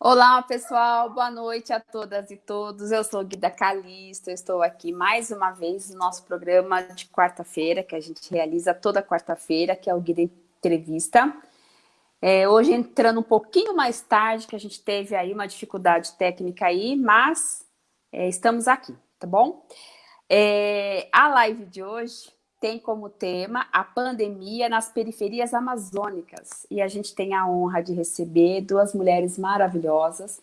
Olá, pessoal. Boa noite a todas e todos. Eu sou Guida Calisto. estou aqui mais uma vez no nosso programa de quarta-feira, que a gente realiza toda quarta-feira, que é o Guida Entrevista. É, hoje entrando um pouquinho mais tarde, que a gente teve aí uma dificuldade técnica aí, mas é, estamos aqui, tá bom? É, a live de hoje tem como tema a pandemia nas periferias amazônicas. E a gente tem a honra de receber duas mulheres maravilhosas,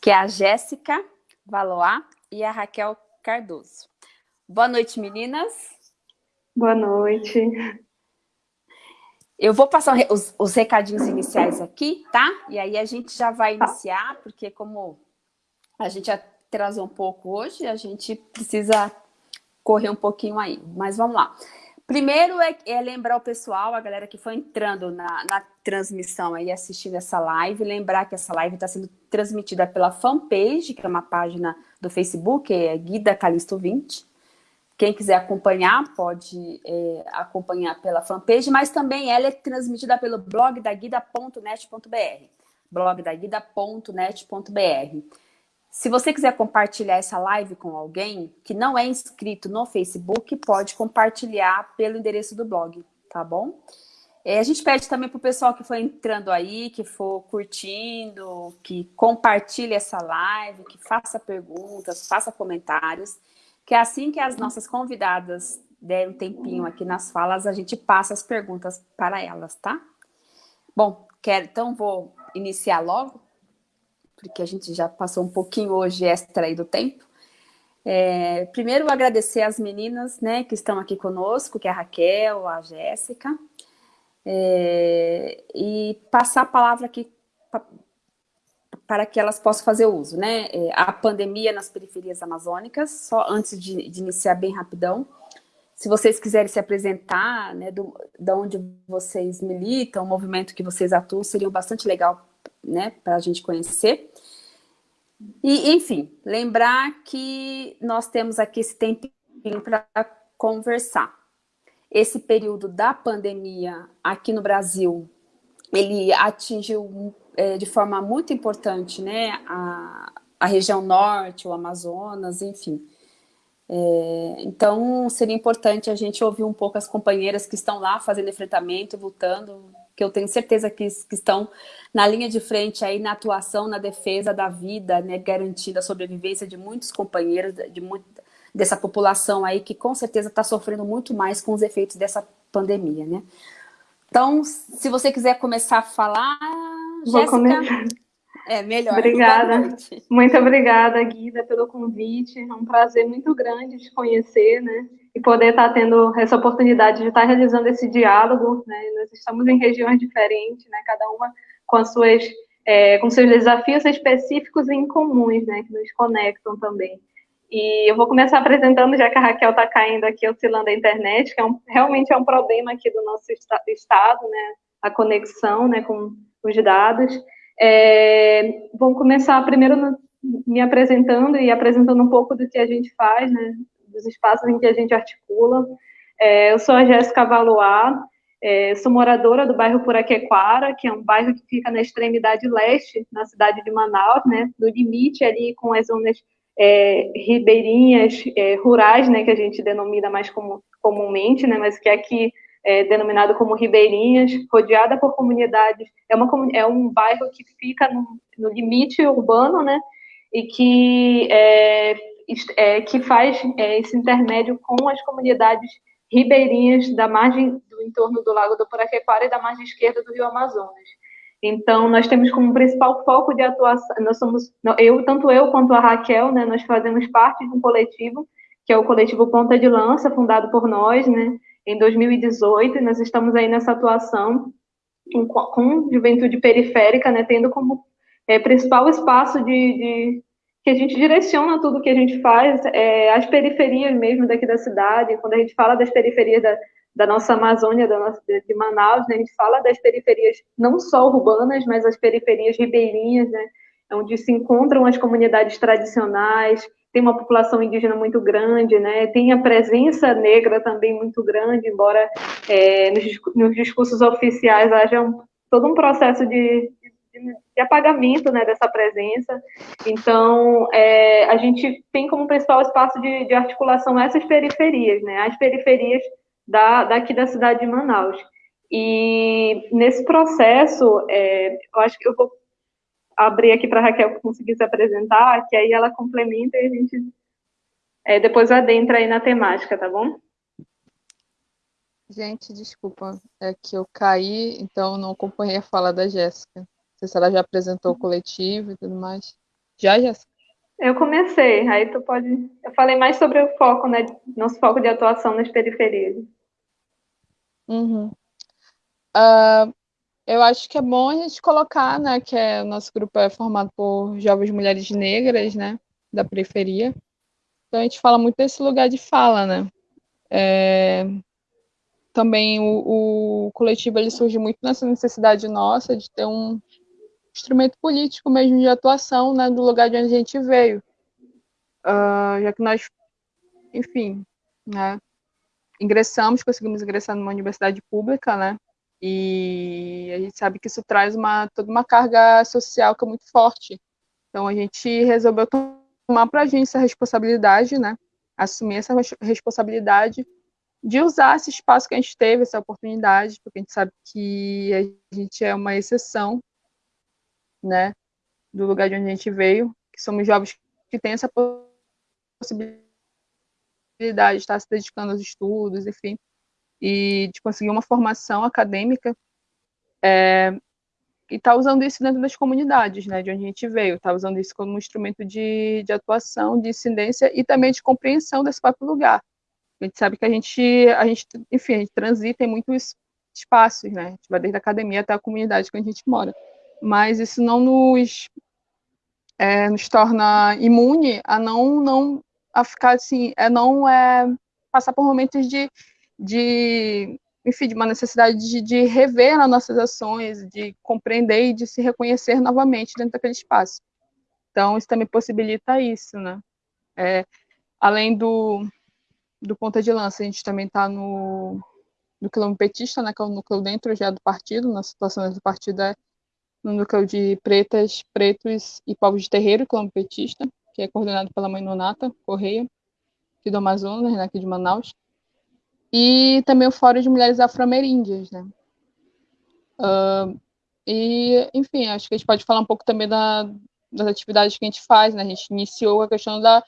que é a Jéssica Valois e a Raquel Cardoso. Boa noite, meninas. Boa noite. Eu vou passar os, os recadinhos iniciais aqui, tá? E aí a gente já vai iniciar, porque como a gente atrasou um pouco hoje, a gente precisa correr um pouquinho aí, mas vamos lá. Primeiro é, é, lembrar o pessoal, a galera que foi entrando na, na transmissão aí, assistindo essa live, lembrar que essa live está sendo transmitida pela fanpage, que é uma página do Facebook, é Guida Calisto 20. Quem quiser acompanhar, pode é, acompanhar pela fanpage, mas também ela é transmitida pelo blog da guida.net.br blogdaguida.net.br se você quiser compartilhar essa live com alguém que não é inscrito no Facebook, pode compartilhar pelo endereço do blog, tá bom? É, a gente pede também para o pessoal que for entrando aí, que for curtindo, que compartilhe essa live, que faça perguntas, faça comentários, que assim que as nossas convidadas derem um tempinho aqui nas falas, a gente passa as perguntas para elas, tá? Bom, quero, então vou iniciar logo porque a gente já passou um pouquinho hoje extra aí do tempo. É, primeiro, agradecer as meninas né, que estão aqui conosco, que é a Raquel, a Jéssica, é, e passar a palavra aqui para que elas possam fazer uso. Né? É, a pandemia nas periferias amazônicas, só antes de, de, iniciar bem rapidão, se vocês quiserem se apresentar, né, do, de onde vocês militam, o movimento que vocês atuam, seria bastante legal né, para a gente conhecer. E, enfim, lembrar que nós temos aqui esse tempinho para conversar. Esse período da pandemia aqui no Brasil, ele atingiu é, de forma muito importante né, a, a região norte, o Amazonas, enfim. É, então, seria importante a gente ouvir um pouco as companheiras que estão lá fazendo enfrentamento, lutando, que eu tenho certeza que, que estão na linha de frente aí na atuação, na defesa da vida, né, garantida a sobrevivência de muitos companheiros, de muito, dessa população aí que com certeza está sofrendo muito mais com os efeitos dessa pandemia, né? Então, se você quiser começar a falar, Vou Jéssica, começar. é melhor. Obrigada. Muito obrigada, Guida, pelo convite. É um prazer muito grande te conhecer, né? E poder estar tá tendo essa oportunidade de estar tá realizando esse diálogo, né? Nós estamos em regiões diferentes, né? Cada uma com as suas é, com seus desafios específicos e incomuns, né? Que nos conectam também. E eu vou começar apresentando, já que a Raquel está caindo aqui, oscilando a internet, que é um, realmente é um problema aqui do nosso estado, né? A conexão, né? Com os dados. É, vou começar primeiro no, me apresentando e apresentando um pouco do que a gente faz, né? Dos espaços em que a gente articula. É, eu sou a Jéssica Valois, é, sou moradora do bairro Puraquequara, que é um bairro que fica na extremidade leste, na cidade de Manaus, né, no limite ali com as zonas é, ribeirinhas, é, rurais, né, que a gente denomina mais como, comumente, né, mas que aqui é denominado como ribeirinhas, rodeada por comunidades, é, uma, é um bairro que fica no, no limite urbano, né, e que é, é, que faz é, esse intermédio com as comunidades ribeirinhas da margem do entorno do Lago do Puraquequara e da margem esquerda do Rio Amazonas. Então, nós temos como principal foco de atuação, nós somos, eu, tanto eu quanto a Raquel, né, nós fazemos parte de um coletivo, que é o coletivo Ponta de Lança, fundado por nós, né, em 2018, e nós estamos aí nessa atuação com, com juventude periférica, né, tendo como é, principal espaço de, de que a gente direciona tudo que a gente faz é, às periferias mesmo daqui da cidade. Quando a gente fala das periferias da, da nossa Amazônia, da nossa, de Manaus, né, a gente fala das periferias não só urbanas, mas as periferias ribeirinhas, né, onde se encontram as comunidades tradicionais, tem uma população indígena muito grande, né, tem a presença negra também muito grande, embora é, nos, nos discursos oficiais haja um, todo um processo de de apagamento né, dessa presença. Então, é, a gente tem como principal espaço de, de, articulação essas periferias, né, as periferias da, daqui da cidade de Manaus. E nesse processo, é, eu acho que eu vou abrir aqui para a Raquel conseguir se apresentar, que aí ela complementa e a gente é, depois adentra aí na temática, tá bom? Gente, desculpa, é que eu caí, então não acompanhei a fala da Jéssica. Sei se ela já apresentou o coletivo e tudo mais. Já, Jéssica? Eu comecei, aí tu pode. Eu falei mais sobre o foco, né? Nosso foco de atuação nas periferias. Uhum. Uh, eu acho que é bom a gente colocar, né, que é, o nosso grupo é formado por jovens mulheres negras, né, da periferia. Então a gente fala muito desse lugar de fala, né. É, também o, o, coletivo ele surge muito nessa necessidade nossa de ter um instrumento político mesmo de atuação né, do lugar de onde a gente veio. Uh, já que nós, enfim, né, ingressamos, conseguimos ingressar numa universidade pública, né, e a gente sabe que isso traz uma, toda uma carga social que é muito forte. Então a gente resolveu tomar para a gente essa responsabilidade, né, assumir essa responsabilidade de usar esse espaço que a gente teve, essa oportunidade, porque a gente sabe que a gente é uma exceção, né, do lugar de onde a gente veio, que somos jovens que têm essa possibilidade de estar se dedicando aos estudos, enfim, e de conseguir uma formação acadêmica, é, e tá usando isso dentro das comunidades, né, de onde a gente veio, tá usando isso como um instrumento de, de atuação, de incidência e também de compreensão desse próprio lugar. A gente sabe que a gente, a gente, enfim, a gente transita em muitos espaços, né? A gente vai desde a academia até a comunidade que a gente mora. Mas isso não nos, é, nos torna imune a não, não a ficar assim, é não é, passar por momentos de, de enfim, de uma necessidade de, de rever as nossas ações, de compreender e de se reconhecer novamente dentro daquele espaço. Então, isso também possibilita isso, né? É, além do, do ponta de lança, a gente também está no, no quilômetro petista, né, que é o núcleo dentro já do partido, na situação do partido é no núcleo de pretas, pretos e povos de terreiro, quilômetro petista, que é coordenado pela mãe Nonata Correia, aqui do Amazonas, né, aqui de Manaus, e também o Fórum de Mulheres Afro-Ameríndias, né. Uh, e, enfim, acho que a gente pode falar um pouco também da, das atividades que a gente faz, né, a gente iniciou a questão da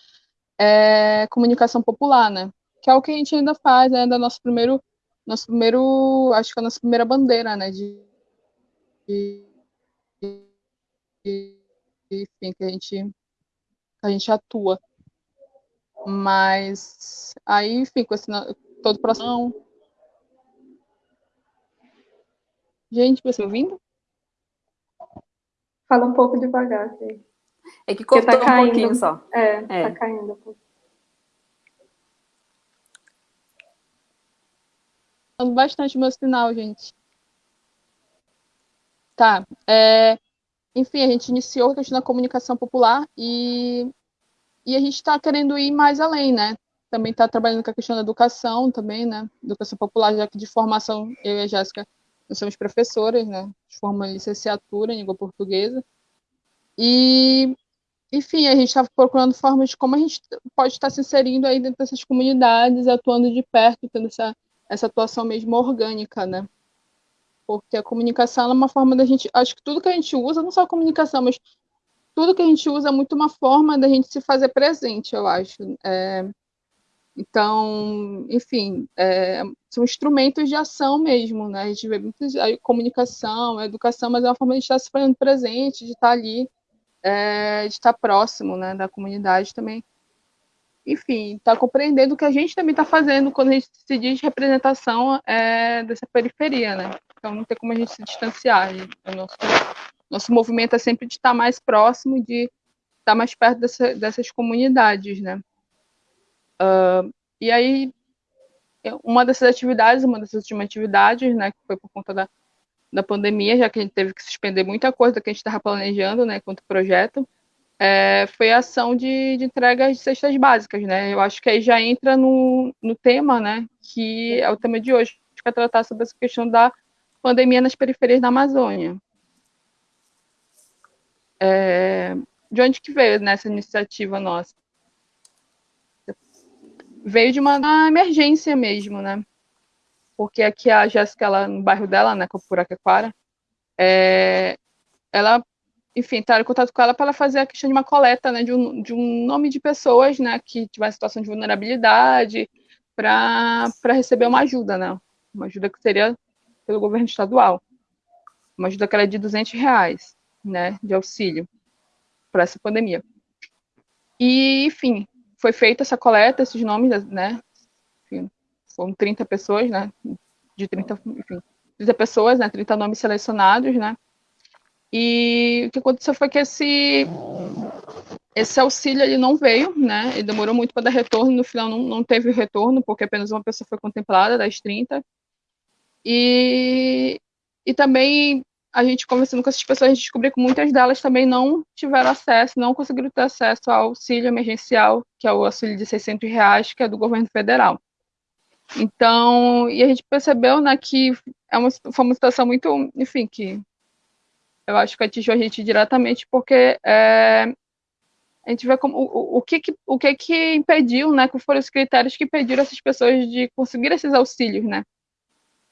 é, comunicação popular, né, que é o que a gente ainda faz, né, da nosso primeiro, nosso primeiro, acho que é a nossa primeira bandeira, né, de, de enfim, que a gente, a gente atua. Mas aí, enfim, com esse todo o processo. Gente, você me ouvindo? Fala um pouco devagar, sim. É que cortou tá um pouquinho só. É, é. tá caindo um pouco. bastante meu sinal, gente. Tá. É, enfim, a gente iniciou a questão da comunicação popular e, e a gente está querendo ir mais além, né? Também está trabalhando com a questão da educação também, né? Educação popular, já que de formação, eu e a Jéssica, nós somos professoras, né? De forma licenciatura em língua portuguesa. E, enfim, a gente está procurando formas de como a gente pode estar se inserindo aí dentro dessas comunidades, atuando de perto, tendo essa essa atuação mesmo orgânica, né? Porque a comunicação é uma forma da gente. Acho que tudo que a gente usa, não só a comunicação, mas tudo que a gente usa é muito uma forma da gente se fazer presente, eu acho. É, então, enfim, é, são instrumentos de ação mesmo, né? A gente vê muito a comunicação, a educação, mas é uma forma de estar se fazendo presente, de estar ali, é, de estar próximo né, da comunidade também enfim, está compreendendo o que a gente também está fazendo quando a gente se diz representação é, dessa periferia, né? Então não tem como a gente se distanciar. O nosso, nosso movimento é sempre de estar mais próximo, de estar mais perto dessa, dessas comunidades, né? Uh, e aí, uma dessas atividades, uma dessas últimas atividades, né, que foi por conta da, da pandemia, já que a gente teve que suspender muita coisa que a gente estava planejando, né, quanto projeto, é, foi a ação de, de entrega de cestas básicas, né? Eu acho que aí já entra no, no tema, né? Que é o tema de hoje, que vai tratar sobre essa questão da pandemia nas periferias da Amazônia. é, de onde que veio nessa iniciativa nossa? Veio de uma, uma emergência mesmo, né? Porque aqui a Jéssica, ela, no bairro dela, né, Copuraquequara, é, ela, enfim, está em contato com ela para fazer a questão de uma coleta, né, de um, de um nome de pessoas, né, que tiver situação de vulnerabilidade, para receber uma ajuda, né, uma ajuda que seria pelo governo estadual, uma ajuda que era de 200 reais, né, de auxílio para essa pandemia. E, enfim, foi feita essa coleta, esses nomes, né? Enfim, foram 30 pessoas, né? De 30, enfim, 30 pessoas, né? 30 nomes selecionados, né? E o que aconteceu foi que esse esse auxílio ele não veio, né? Ele demorou muito para dar retorno, no final não, não teve retorno, porque apenas uma pessoa foi contemplada das 30. E, e também a gente conversando com essas pessoas, a gente descobriu que muitas delas também não tiveram acesso, não conseguiram ter acesso ao auxílio emergencial, que é o auxílio de 600 reais, que é do governo federal. Então, e a gente percebeu, né, que é uma, foi uma situação muito, enfim, que eu acho que atingiu a gente diretamente, porque é, a gente vê como, o, o, que, que, o que que impediu, né, que foram os critérios que impediram essas pessoas de conseguir esses auxílios, né,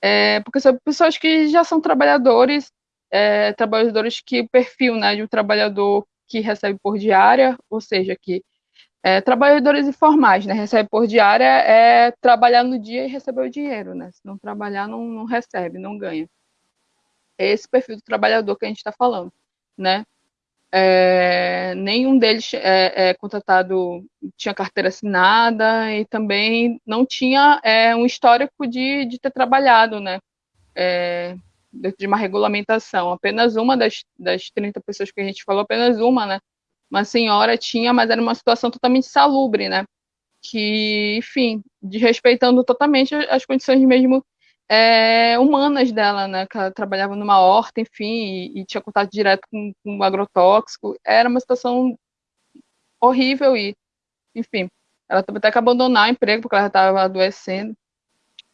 é, porque são pessoas que já são trabalhadores é, trabalhadores que o perfil né, de um trabalhador que recebe por diária, ou seja, que é, trabalhadores informais, né, recebe por diária é trabalhar no dia e receber o dinheiro, né, se não trabalhar não, não recebe, não ganha. É esse perfil do trabalhador que a gente está falando, né, é, nenhum deles é, é, contratado tinha carteira assinada e também não tinha é, um histórico de, de ter trabalhado, né? É, dentro de uma regulamentação. Apenas uma das, das 30 pessoas que a gente falou, apenas uma, né? Uma senhora tinha, mas era uma situação totalmente salubre, né? Que, enfim, desrespeitando totalmente as condições mesmo é, humanas dela, né? Que ela trabalhava numa horta, enfim, e, e tinha contato direto com, com agrotóxico. Era uma situação horrível e, enfim, ela teve até que abandonar o emprego porque ela estava adoecendo.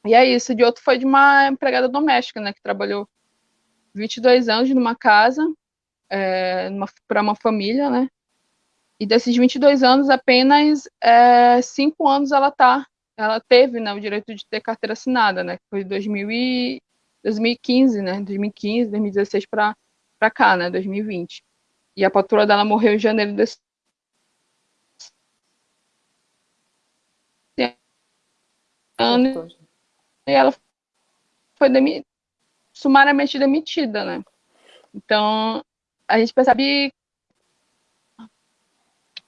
E é isso. De outro foi de uma empregada doméstica, né, que trabalhou 22 anos numa casa, é, para uma família, né? E desses 22 anos, apenas é, 5 anos ela tá, ela teve né, o direito de ter carteira assinada, né? Que foi 2000 e, 2015, né? 2015, 2016 para cá, né? 2020. E a patroa dela morreu em janeiro desse ano e ela foi demi sumariamente demitida, né? Então, a gente percebe.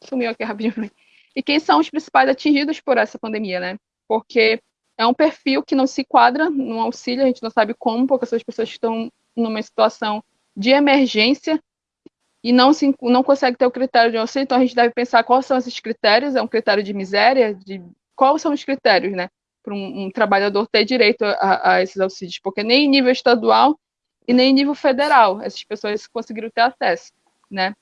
Sumiu aqui rapidinho. E quem são os principais atingidos por essa pandemia, né? Porque é um perfil que não se quadra no auxílio, a gente não sabe como, porque essas pessoas estão numa situação de emergência e não, se, não consegue ter o critério de auxílio, então a gente deve pensar quais são esses critérios, é um critério de miséria, de quais são os critérios, né? para um, um, trabalhador ter direito a, a, esses auxílios, porque nem em nível estadual e nem em nível federal essas pessoas conseguiram ter acesso, né?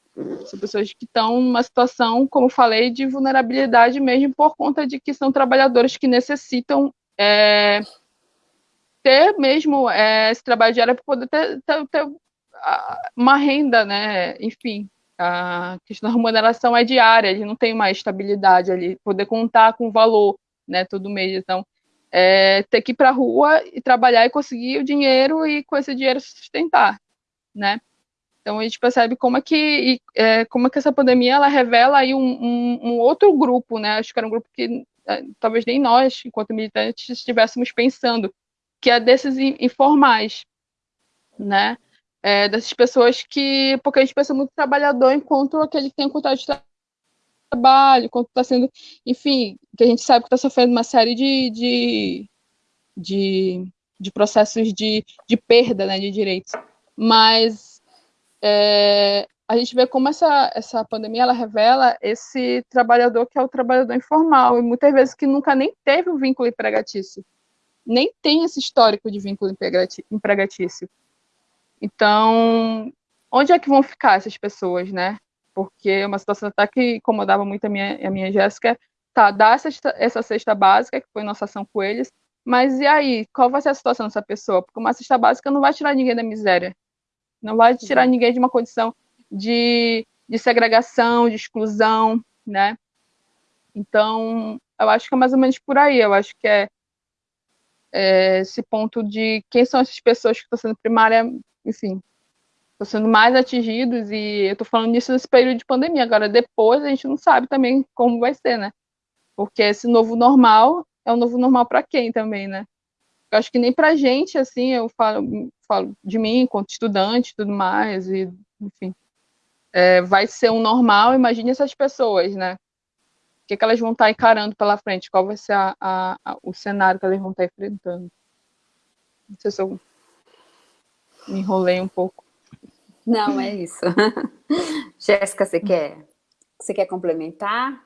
São pessoas que estão numa situação, como falei, de vulnerabilidade mesmo por conta de que são trabalhadores que necessitam é, ter mesmo é, esse trabalho diário para poder ter, ter, ter, uma renda, né? Enfim, a questão da remuneração é diária, ele não tem uma estabilidade ali, poder contar com valor né, todo mês. Então, é, ter que ir para a rua e trabalhar e conseguir o dinheiro e com esse dinheiro sustentar, né? Então a gente percebe como é que é, como é que essa pandemia ela revela aí um, um, um, outro grupo, né? Acho que era um grupo que é, talvez nem nós, enquanto militantes, estivéssemos pensando, que é desses informais, né? É, dessas pessoas que, porque a gente pensa muito trabalhador enquanto aquele que tem contato de trabalho, quanto está sendo, enfim, que a gente sabe que está sofrendo uma série de, de, de, de processos de, de perda né, de direitos. Mas é, a gente vê como essa, essa pandemia ela revela esse trabalhador que é o trabalhador informal, e muitas vezes que nunca nem teve um vínculo empregatício, nem tem esse histórico de vínculo empregatício. Então, onde é que vão ficar essas pessoas, né? porque é uma situação até que incomodava muito a minha, a minha Jéssica, tá, dá essa, essa cesta básica, que foi nossa ação com eles, mas e aí, qual vai ser a situação dessa pessoa? Porque uma cesta básica não vai tirar ninguém da miséria, não vai tirar uhum. ninguém de uma condição de, de segregação, de exclusão, né? Então, eu acho que é mais ou menos por aí. Eu acho que é, é esse ponto de quem são essas pessoas que estão sendo primária, enfim, estão sendo mais atingidos, e eu estou falando disso nesse período de pandemia. Agora, depois, a gente não sabe também como vai ser, né? Porque esse novo normal é um novo normal para quem também, né? Acho que nem para a gente, assim, eu falo, falo de mim, enquanto estudante tudo mais, e, enfim, é, vai ser um normal, imagine essas pessoas, né? O que, que elas vão estar encarando pela frente? Qual vai ser a, a, a, o cenário que elas vão estar enfrentando? Não sei se eu me enrolei um pouco. Não, é isso. Jéssica, você quer, você quer complementar?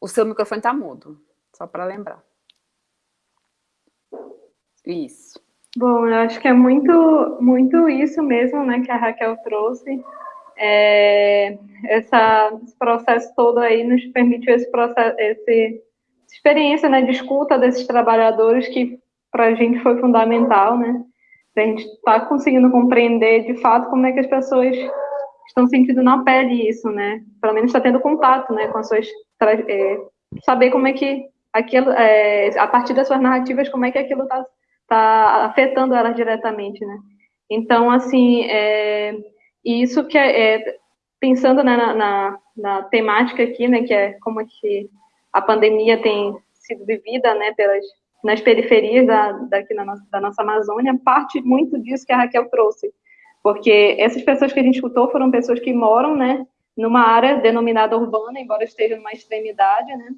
O seu microfone está mudo, só para lembrar. Isso. Bom, eu acho que é muito, muito isso mesmo, né, que a Raquel trouxe. É, essa, esse processo todo aí nos permitiu esse processo, esse, essa experiência, né, de escuta desses trabalhadores que para a gente foi fundamental, né, a gente está conseguindo compreender de fato como é que as pessoas estão sentindo na pele isso, né, pelo menos está tendo contato, né, com as suas, é, saber como é que aquilo, é, a partir das suas narrativas, como é que aquilo está tá afetando elas diretamente, né? Então, assim, é, isso que é, é pensando né, na, na, na, temática aqui, né, que é como é que a pandemia tem sido vivida, né, pelas nas periferias da, daqui na nossa, da nossa Amazônia, parte muito disso que a Raquel trouxe, porque essas pessoas que a gente escutou foram pessoas que moram, né, numa área denominada urbana, embora esteja numa extremidade, né,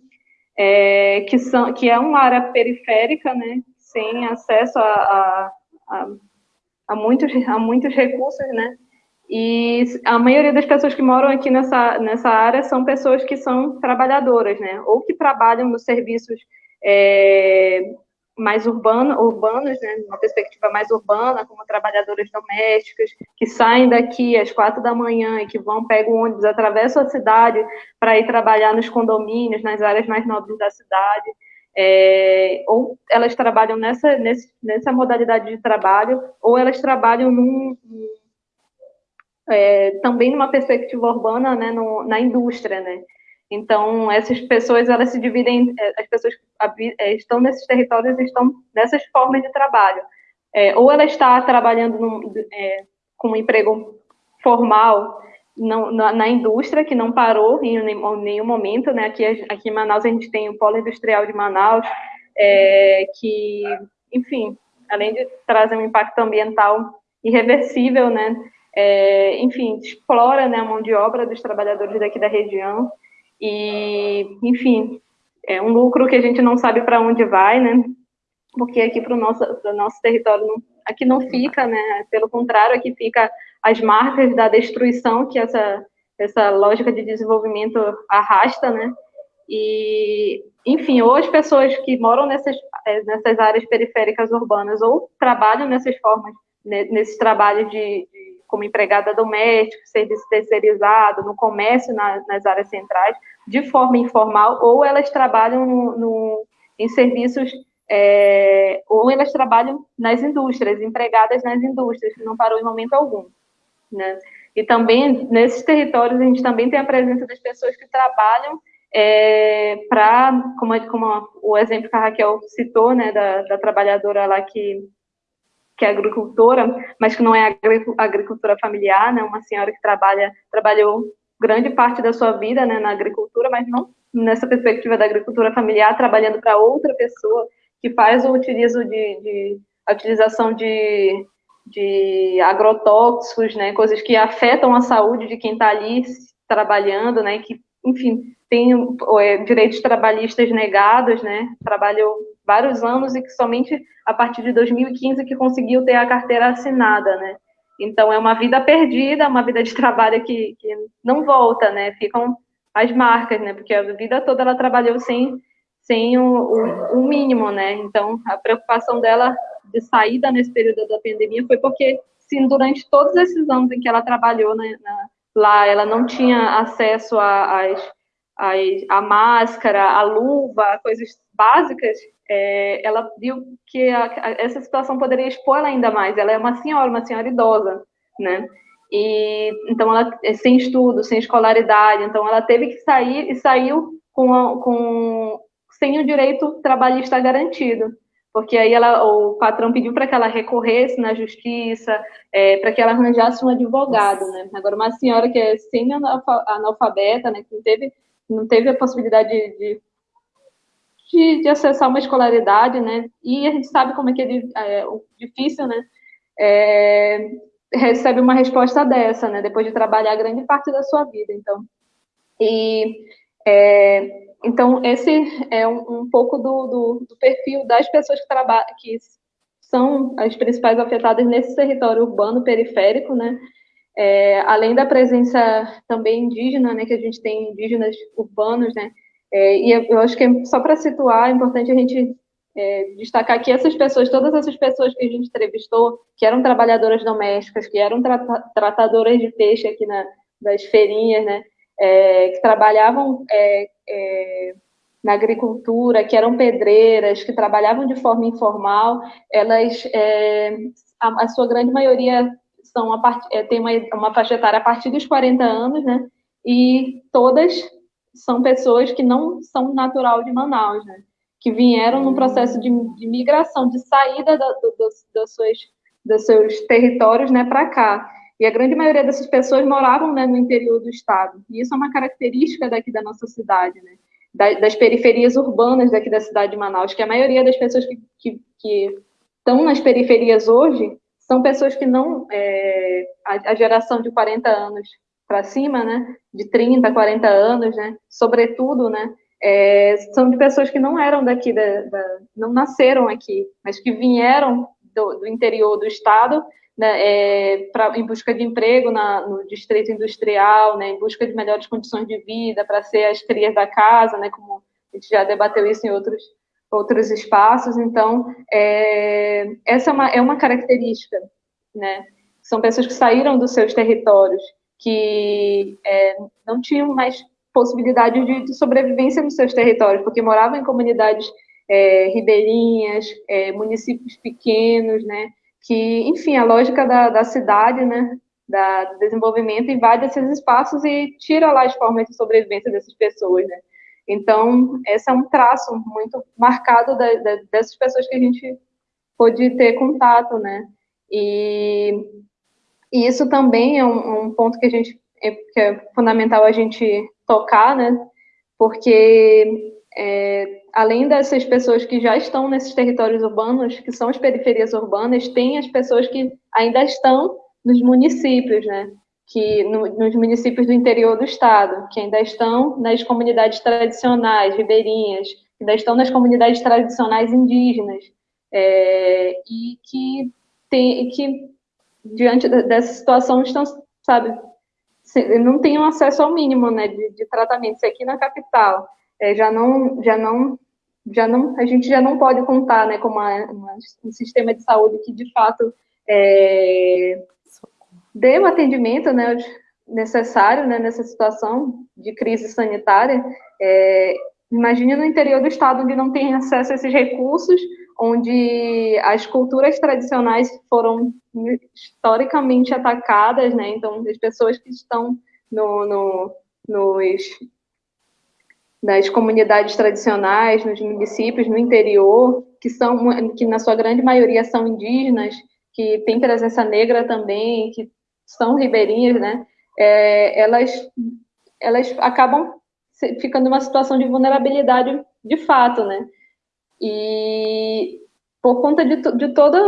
é, que, são, que é uma área periférica, né, sem acesso a, a, a, a, muitos, a muitos recursos, né? E a maioria das pessoas que moram aqui nessa, nessa área são pessoas que são trabalhadoras, né? Ou que trabalham nos serviços é, mais urbano, urbanos, né? Uma perspectiva mais urbana, como trabalhadoras domésticas, que saem daqui às quatro da manhã e que vão, pegam o ônibus, atravessam a cidade para ir trabalhar nos condomínios, nas áreas mais nobres da cidade é, ou elas trabalham nessa, nessa modalidade de trabalho, ou elas trabalham num, é, também numa perspectiva urbana, né, no, na indústria, né. Então, essas pessoas, elas se dividem, é, as pessoas que é, estão nesses territórios estão nessas formas de trabalho. É, ou ela está trabalhando num, é, com um emprego formal, não, na, na, indústria, que não parou em nenhum, nenhum momento, né? Aqui, aqui em Manaus a gente tem o Polo Industrial de Manaus, é, que, enfim, além de trazer um impacto ambiental irreversível, né? É, enfim, explora né, a mão de obra dos trabalhadores daqui da região e, enfim, é um lucro que a gente não sabe para onde vai, né? Porque aqui para o nosso, nosso território, não, aqui não fica, né? Pelo contrário, aqui fica as marcas da destruição que essa, essa lógica de desenvolvimento arrasta, né? E, enfim, ou as pessoas que moram nessas, é, nessas áreas periféricas urbanas ou trabalham nessas formas, né, nesses trabalhos de, de, como empregada doméstica, serviço terceirizado, no comércio na, nas áreas centrais, de forma informal, ou elas trabalham no, no, em serviços, é, ou elas trabalham nas indústrias, empregadas nas indústrias, que não parou em momento algum. Né? E também, nesses territórios, a gente também tem a presença das pessoas que trabalham é, para, como, como, o exemplo que a Raquel citou, né, da, da, trabalhadora lá que, que é agricultora, mas que não é agricultura familiar, né, uma senhora que trabalha, trabalhou grande parte da sua vida né, na agricultura, mas não nessa perspectiva da agricultura familiar, trabalhando para outra pessoa que faz o utilizo de, de a utilização de de agrotóxicos, né, coisas que afetam a saúde de quem está ali trabalhando, né, que, enfim, tem é, direitos trabalhistas negados, né, trabalhou vários anos e que somente a partir de 2015 que conseguiu ter a carteira assinada, né. Então, é uma vida perdida, uma vida de trabalho que, que não volta, né, ficam as marcas, né, porque a vida toda ela trabalhou sem, sem o, o, o mínimo, né, então a preocupação dela de saída nesse período da pandemia foi porque, sim, durante todos esses anos em que ela trabalhou né, na, lá, ela não tinha acesso a, a, a máscara, a luva, coisas básicas, é, ela viu que a, a, essa situação poderia expor ela ainda mais. Ela é uma senhora, uma senhora idosa, né? e então ela é sem estudo, sem escolaridade, então ela teve que sair e saiu com, a, com sem o direito trabalhista garantido, porque aí ela, o patrão pediu para que ela recorresse na justiça, é, para que ela arranjasse um advogado, né? Agora uma senhora que é semi-analfabeta, né, que não teve não teve a possibilidade de, de, de, acessar uma escolaridade, né? E a gente sabe como é que é, é difícil, né? É, recebe uma resposta dessa, né? Depois de trabalhar grande parte da sua vida, então. E é, então esse é um, um pouco do, do, do, perfil das pessoas que trabalham, que são as principais afetadas nesse território urbano periférico, né? É, além da presença também indígena, né? Que a gente tem indígenas urbanos, né? É, e eu acho que é, só para situar, é importante a gente é, destacar que essas pessoas, todas essas pessoas que a gente entrevistou, que eram trabalhadoras domésticas, que eram tra tratadoras de peixe aqui na, das feirinhas, né, é, que trabalhavam é, na agricultura, que eram pedreiras, que trabalhavam de forma informal, elas, é, a, a, sua grande maioria são a part, é, tem uma, uma faixa etária a partir dos 40 anos, né, e todas são pessoas que não são natural de Manaus, né, que vieram num processo de, de migração, de saída da, do, suas, dos seus territórios né, para cá. E a grande maioria dessas pessoas moravam né, no interior do estado. E isso é uma característica daqui da nossa cidade, né? das periferias urbanas daqui da cidade de Manaus, que a maioria das pessoas que, que, que estão nas periferias hoje são pessoas que não. É, a, a, geração de 40 anos para cima, né? De 30, 40 anos, né? Sobretudo, né? é, são de pessoas que não eram daqui, da, da, não nasceram aqui, mas que vieram do, do interior do estado né, é, pra, em busca de emprego na, no distrito industrial, né, em busca de melhores condições de vida, para ser as crias da casa, né, como a gente já debateu isso em outros, outros espaços. Então, é, essa é uma, é uma característica. Né? São pessoas que saíram dos seus territórios, que é, não tinham mais possibilidade de, de, sobrevivência nos seus territórios, porque moravam em comunidades é, ribeirinhas, é, municípios pequenos, né? Que, enfim, a lógica da, da cidade, né? Da, do desenvolvimento invade esses espaços e tira lá as formas de sobrevivência dessas pessoas, né? Então, esse é um traço muito marcado da, da, dessas pessoas que a gente pôde ter contato, né? E, e isso também é um, um ponto que a gente que é fundamental a gente tocar, né? Porque é, além dessas pessoas que já estão nesses territórios urbanos, que são as periferias urbanas, tem as pessoas que ainda estão nos municípios, né? Que no, nos municípios do interior do estado, que ainda estão nas comunidades tradicionais ribeirinhas, que ainda estão nas comunidades tradicionais indígenas, é, e que tem, que diante dessa situação estão, sabe, não tem acesso ao mínimo né, de, de tratamento. Se aqui na capital é, já não, já não, já não, a gente já não pode contar né, com uma, uma, um sistema de saúde que de fato é, dê o atendimento né, necessário né, nessa situação de crise sanitária. É, imagine no interior do estado onde não tem acesso a esses recursos, onde as culturas tradicionais foram historicamente atacadas, né? Então, as pessoas que estão no, no, nos, nas comunidades tradicionais, nos municípios, no interior, que são, que na sua grande maioria são indígenas, que têm presença negra também, que são ribeirinhas, né? É, elas, elas acabam ficando numa situação de vulnerabilidade de fato, né? E por conta de, de toda.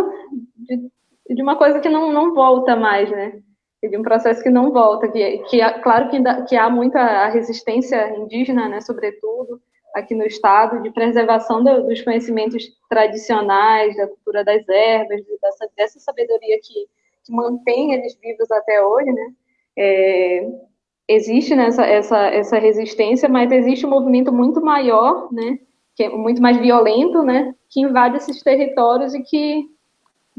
De, de, uma coisa que não, não volta mais, né? De um processo que não volta. Que, que claro que, ainda, que há muita resistência indígena, né? Sobretudo aqui no estado, de preservação do, dos conhecimentos tradicionais, da cultura das ervas, dessa, dessa sabedoria que, que mantém eles vivos até hoje, né? É, existe nessa essa, essa resistência, mas existe um movimento muito maior, né? que é muito mais violento, né, que invade esses territórios e que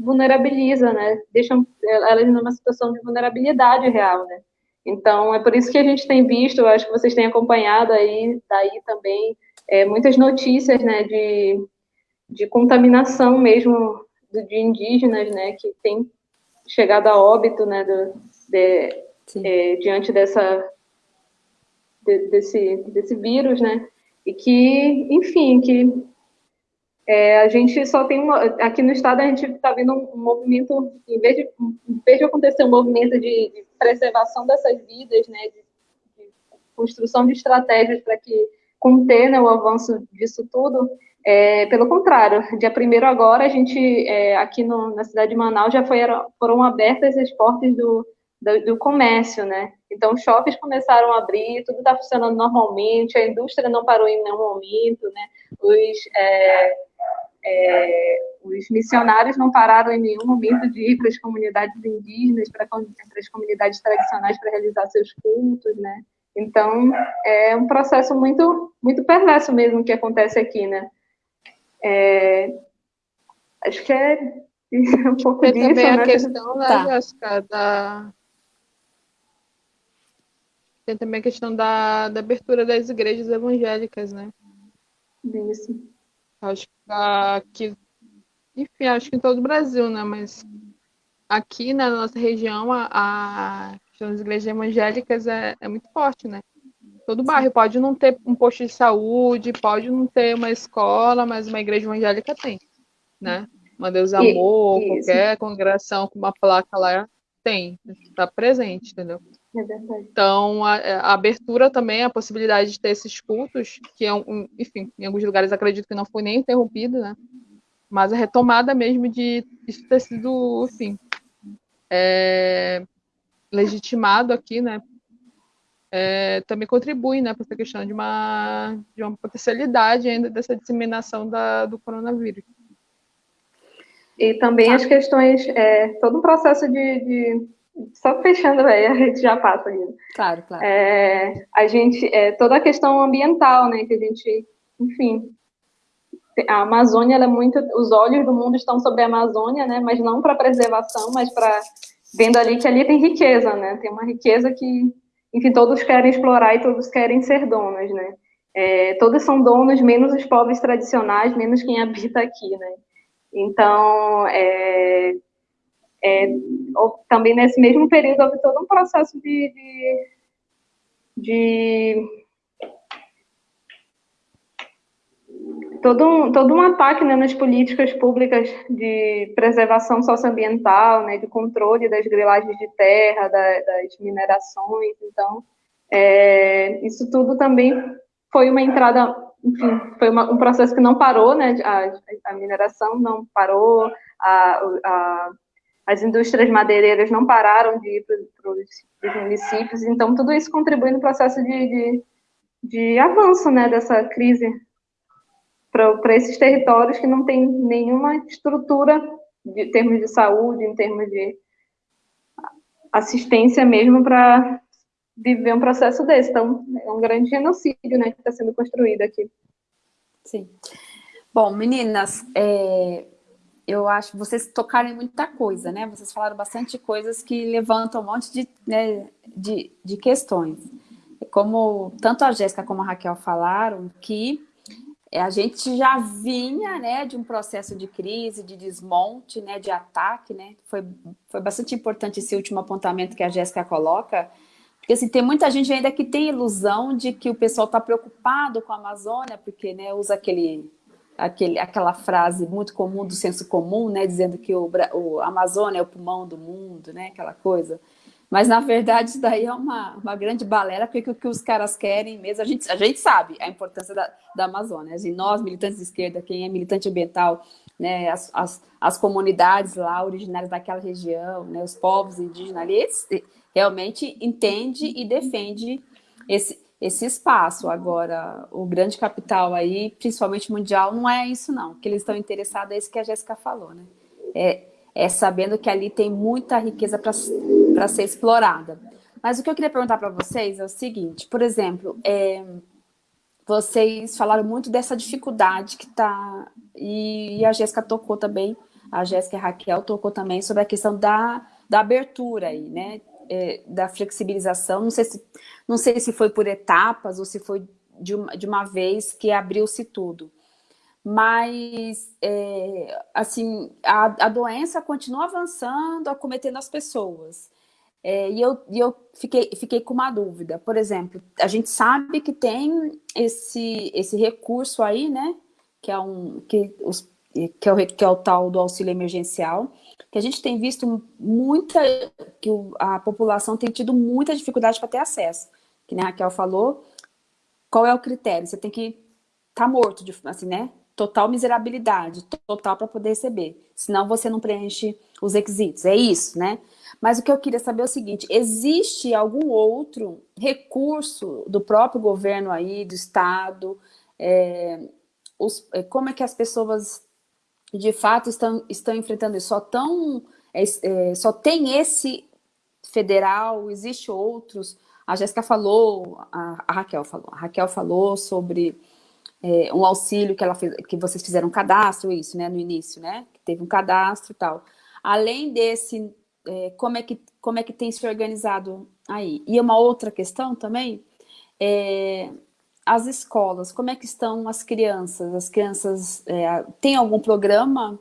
vulnerabiliza, né, deixam elas numa situação de vulnerabilidade real, né. Então, é por isso que a gente tem visto, acho que vocês têm acompanhado aí, daí também, é, muitas notícias, né, de, de contaminação mesmo de indígenas, né, que tem chegado a óbito, né, do, de, é, diante dessa, de, desse, desse vírus, né? E que, enfim, que é, a gente só tem uma, aqui no estado a gente está vendo um movimento, em vez de, em vez de acontecer um movimento de, de preservação dessas vidas, né, de, de construção de estratégias para que conter né, o avanço disso tudo, é, pelo contrário, dia primeiro agora a gente é, aqui no, na cidade de Manaus já foi, foram abertas as portas do, do, do comércio, né? Então, shoppings começaram a abrir, tudo está funcionando normalmente, a indústria não parou em nenhum momento, né? Os, é, é, os missionários não pararam em nenhum momento de ir para as comunidades indígenas, para, para as comunidades tradicionais para realizar seus cultos, né? Então, é um processo muito, muito perverso mesmo que acontece aqui, né? É, acho que é um pouco Tem disso, também né? a questão, né, Tá. Jéssica, da... Tem também a questão da, da abertura das igrejas evangélicas, né? Isso. Acho que aqui, enfim, acho que em todo o Brasil, né? Mas aqui na nossa região, a, a questão das igrejas evangélicas é, é muito forte, né? Todo bairro pode não ter um posto de saúde, pode não ter uma escola, mas uma igreja evangélica tem, né? Uma Deus E- Amor, isso. qualquer congregação com uma placa lá tem, está presente, entendeu? É verdade. Então, a, a abertura também, a possibilidade de ter esses cultos, que é um, um- enfim, em alguns lugares acredito que não foi nem interrompido, né? Mas a retomada mesmo de isso ter sido, enfim, é, legitimado aqui, né? É, também contribui, né, para essa questão de uma, de uma potencialidade ainda dessa disseminação da, do coronavírus. E também as questões, é, todo um processo de, de- Só fechando aí, a gente já passa ali. Claro, claro. É, a gente, é, toda a questão ambiental, né, que a gente, enfim, a Amazônia, é muito, os olhos do mundo estão sobre a Amazônia, né, mas não para preservação, mas para vendo ali que ali tem riqueza, né, tem uma riqueza que, enfim, todos querem explorar e todos querem ser donos, né, é, todos são donos, menos os povos tradicionais, menos quem habita aqui, né, então, é, é, também nesse mesmo período houve todo um processo de, de, de todo um, todo um ataque né, nas políticas públicas de preservação socioambiental, né, de controle das grilagens de terra, da- das minerações. Então, é, isso tudo também foi uma entrada, enfim, foi uma- um processo que não parou, né, a, a mineração não parou, a, a- as indústrias madeireiras não pararam de ir para os municípios, então tudo isso contribui no processo de, de, de avanço né, dessa crise para esses territórios que não tem nenhuma estrutura de em termos de saúde, em termos de assistência mesmo para viver um processo desse. Então, é um grande genocídio né, que está sendo construído aqui. Sim. Bom, meninas, é, eu acho que vocês tocaram em muita coisa, né? Vocês falaram bastante coisas que levantam um monte de, né, de, de questões. Como tanto a Jéssica como a Raquel falaram, que a gente já vinha né, de um processo de crise, de desmonte, né, de ataque, né? Foi, foi bastante importante esse último apontamento que a Jéssica coloca, porque assim, tem muita gente ainda que tem ilusão de que o pessoal está preocupado com a Amazônia, porque né, usa aquele, aquele, aquela frase muito comum do senso comum, né, dizendo que o, o Amazônia é o pulmão do mundo, né, aquela coisa. Mas, na verdade, isso daí é uma, uma grande balela, porque o que os caras querem mesmo, a gente, a gente sabe a importância da, da Amazônia. Assim, nós, militantes de esquerda, quem é militante ambiental, né, as, as, as comunidades lá originárias daquela região, né, os povos indígenas ali, eles realmente entende e defende esse, esse espaço. Agora, o grande capital aí, principalmente mundial, não é isso não. O que eles estão interessados é isso que a Jéssica falou, né? É, é sabendo que ali tem muita riqueza para ser explorada. Mas o que eu queria perguntar para vocês é o seguinte, por exemplo, é, vocês falaram muito dessa dificuldade que está, e, e a Jéssica tocou também, a Jéssica e a Raquel tocou também sobre a questão da, da abertura aí, né? É, da flexibilização, não sei, se, não sei se foi por etapas ou se foi de uma, de uma vez que abriu-se tudo. Mas, é, assim, a, a doença continua avançando, acometendo as pessoas. É, e eu, e eu fiquei, fiquei com uma dúvida. Por exemplo, a gente sabe que tem esse, esse recurso aí, né? Que é, um, que, os, que, é o, que é o tal do auxílio emergencial, que a gente tem visto muita, que a população tem tido muita dificuldade para ter acesso. Que nem a Raquel falou, qual é o critério? Você tem que estar tá morto, assim, né? Total miserabilidade, total para poder receber. Senão você não preenche os requisitos. É isso, né? Mas o que eu queria saber é o seguinte, existe algum outro recurso do próprio governo aí, do Estado, é, os, é, como é que as pessoas de fato estão, estão enfrentando isso? Só, tão, é, é, só tem esse federal, existe outros? A Jéssica falou, a, a, Raquel falou, a Raquel falou sobre é, um auxílio que, ela fez, que vocês fizeram um cadastro, isso, né, no início, né, que teve um cadastro e tal. Além desse é, como, é que, como é que tem se organizado aí. E uma outra questão também, é, as escolas, como é que estão as crianças? As crianças, é, tem algum programa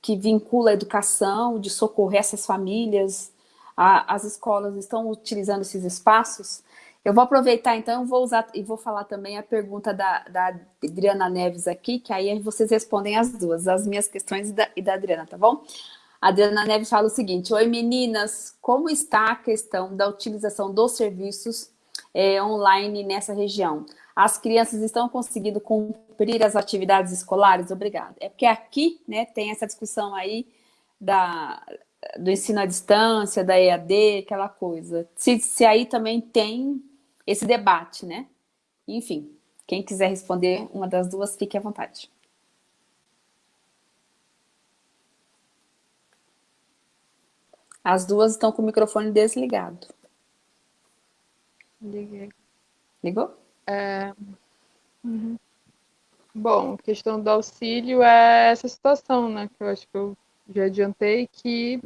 que vincula a educação, de socorrer essas famílias? A, as escolas estão utilizando esses espaços? Eu vou aproveitar, então, vou usar e vou falar também a pergunta da, da Adriana Neves aqui, que aí vocês respondem as duas, as minhas questões e da, e da Adriana, tá bom? A Adriana Neves fala o seguinte, Oi meninas, como está a questão da utilização dos serviços é, online nessa região? As crianças estão conseguindo cumprir as atividades escolares? Obrigada. É porque aqui né, tem essa discussão aí da, do ensino à distância, da EAD, aquela coisa. Se, se aí também tem esse debate, né? Enfim, quem quiser responder uma das duas, fique à vontade. As duas estão com o microfone desligado. Liguei. Ligou? É... Uhum. Bom, questão do auxílio é essa situação, né? Que eu acho que eu já adiantei que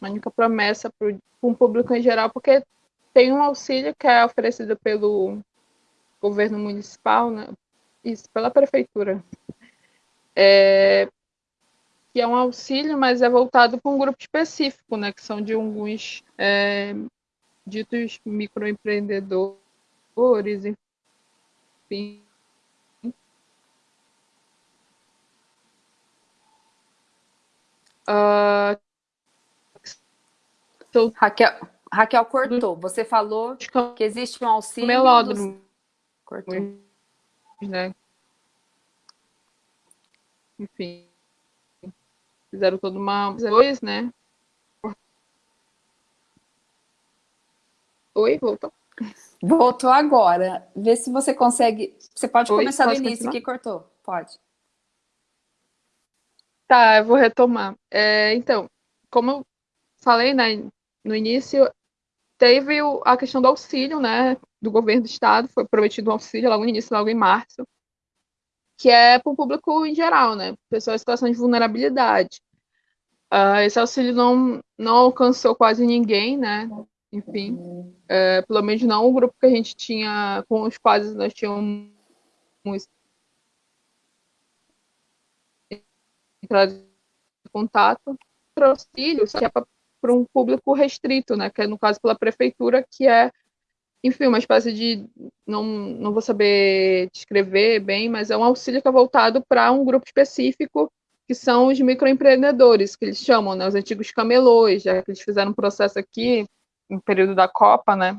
a única promessa para o público em geral, porque tem um auxílio que é oferecido pelo governo municipal, né? Isso, pela prefeitura. É, que é um auxílio, mas é voltado para um grupo específico, né, que são de alguns é, ditos microempreendedores, enfim. Uh, Raquel, Raquel cortou. Você falou que existe um auxílio. Melódromo. Dos... Cortou. Né? Enfim. Fizeram toda uma. Dois, né? Oi, voltou. Voltou agora. Vê se você consegue. Você pode Oi, começar do início continuar? que cortou. Pode. Tá, eu vou retomar. É, então, como eu falei né, no início, teve a questão do auxílio, né? Do governo do estado, foi prometido um auxílio logo no início, logo em março que é para o público em geral, né? Pessoas em situação de vulnerabilidade. Uh, esse auxílio não, não alcançou quase ninguém, né? Enfim, uh, pelo menos não o grupo que a gente tinha, com os quais nós tínhamos entrado em contato. O auxílio que é para um público restrito, né? Que é, no caso, pela prefeitura, que é enfim, uma espécie de. Não, não vou saber descrever bem, mas é um auxílio que é voltado para um grupo específico, que são os microempreendedores, que eles chamam, né, os antigos camelôs, já que eles fizeram um processo aqui, no período da Copa, né?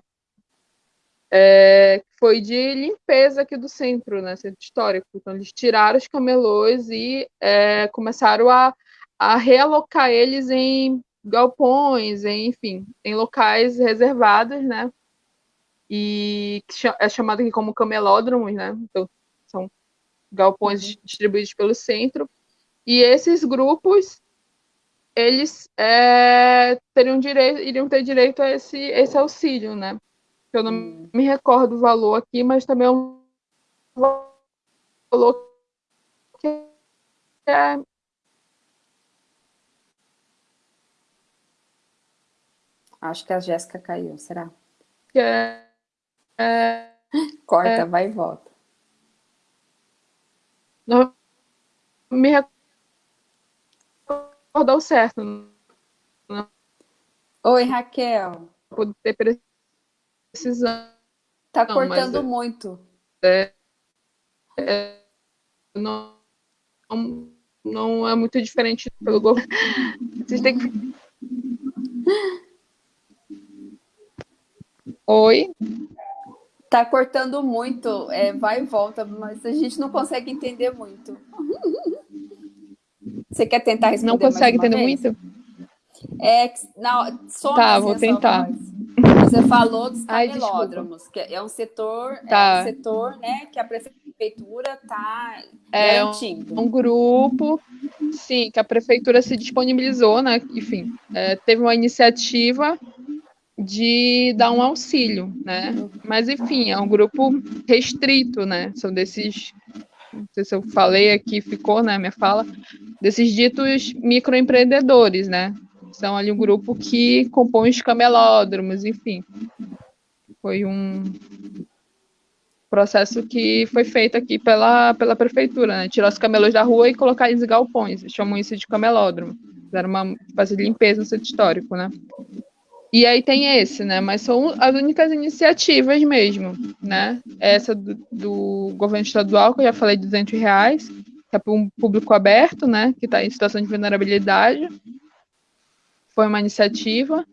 É, foi de limpeza aqui do centro, né, centro histórico. Então, eles tiraram os camelôs e é, começaram a, a realocar eles em galpões, em, enfim, em locais reservados, né, e é chamado aqui como camelódromos, né? Então, são galpões uhum. distribuídos pelo centro. E esses grupos, eles é, teriam direito, iriam ter direito a esse, esse auxílio, né? Eu não uhum. me recordo o valor aqui, mas também é um valor que é Acho que a Jéssica caiu, será? É é, Corta, é, vai e volta. Não me recordou certo. Não. Oi, Raquel. Poder precisão. Tá cortando mas, muito. É, é, não, não é muito diferente pelo governo. Vocês têm que. Oi? Tá cortando muito, é, vai e volta, mas a gente não consegue entender muito. Você quer tentar responder Não consegue entender vez? muito? É, não, só tá, vou tentar. Você falou dos camelódromos, que é um setor, tá. é um setor né, que a prefeitura está é garantindo. Um, um, grupo, sim, que a prefeitura se disponibilizou, né? Enfim, é, teve uma iniciativa de dar um auxílio, né? Mas enfim, é um grupo restrito, né? São desses, não sei se eu falei aqui, ficou, né? Minha fala, desses ditos microempreendedores, né? São ali um grupo que compõe os camelódromos, enfim. Foi um processo que foi feito aqui pela, pela prefeitura, né? Tirar os camelôs da rua e colocar eles em galpões, chamam isso de camelódromo. Fizeram uma fazer limpeza no centro histórico, né? E aí tem esse, né? Mas são as únicas iniciativas mesmo, né? Essa do, do governo estadual, que eu já falei, de 200 reais, que é para um público aberto, né? Que está em situação de vulnerabilidade. Foi uma iniciativa.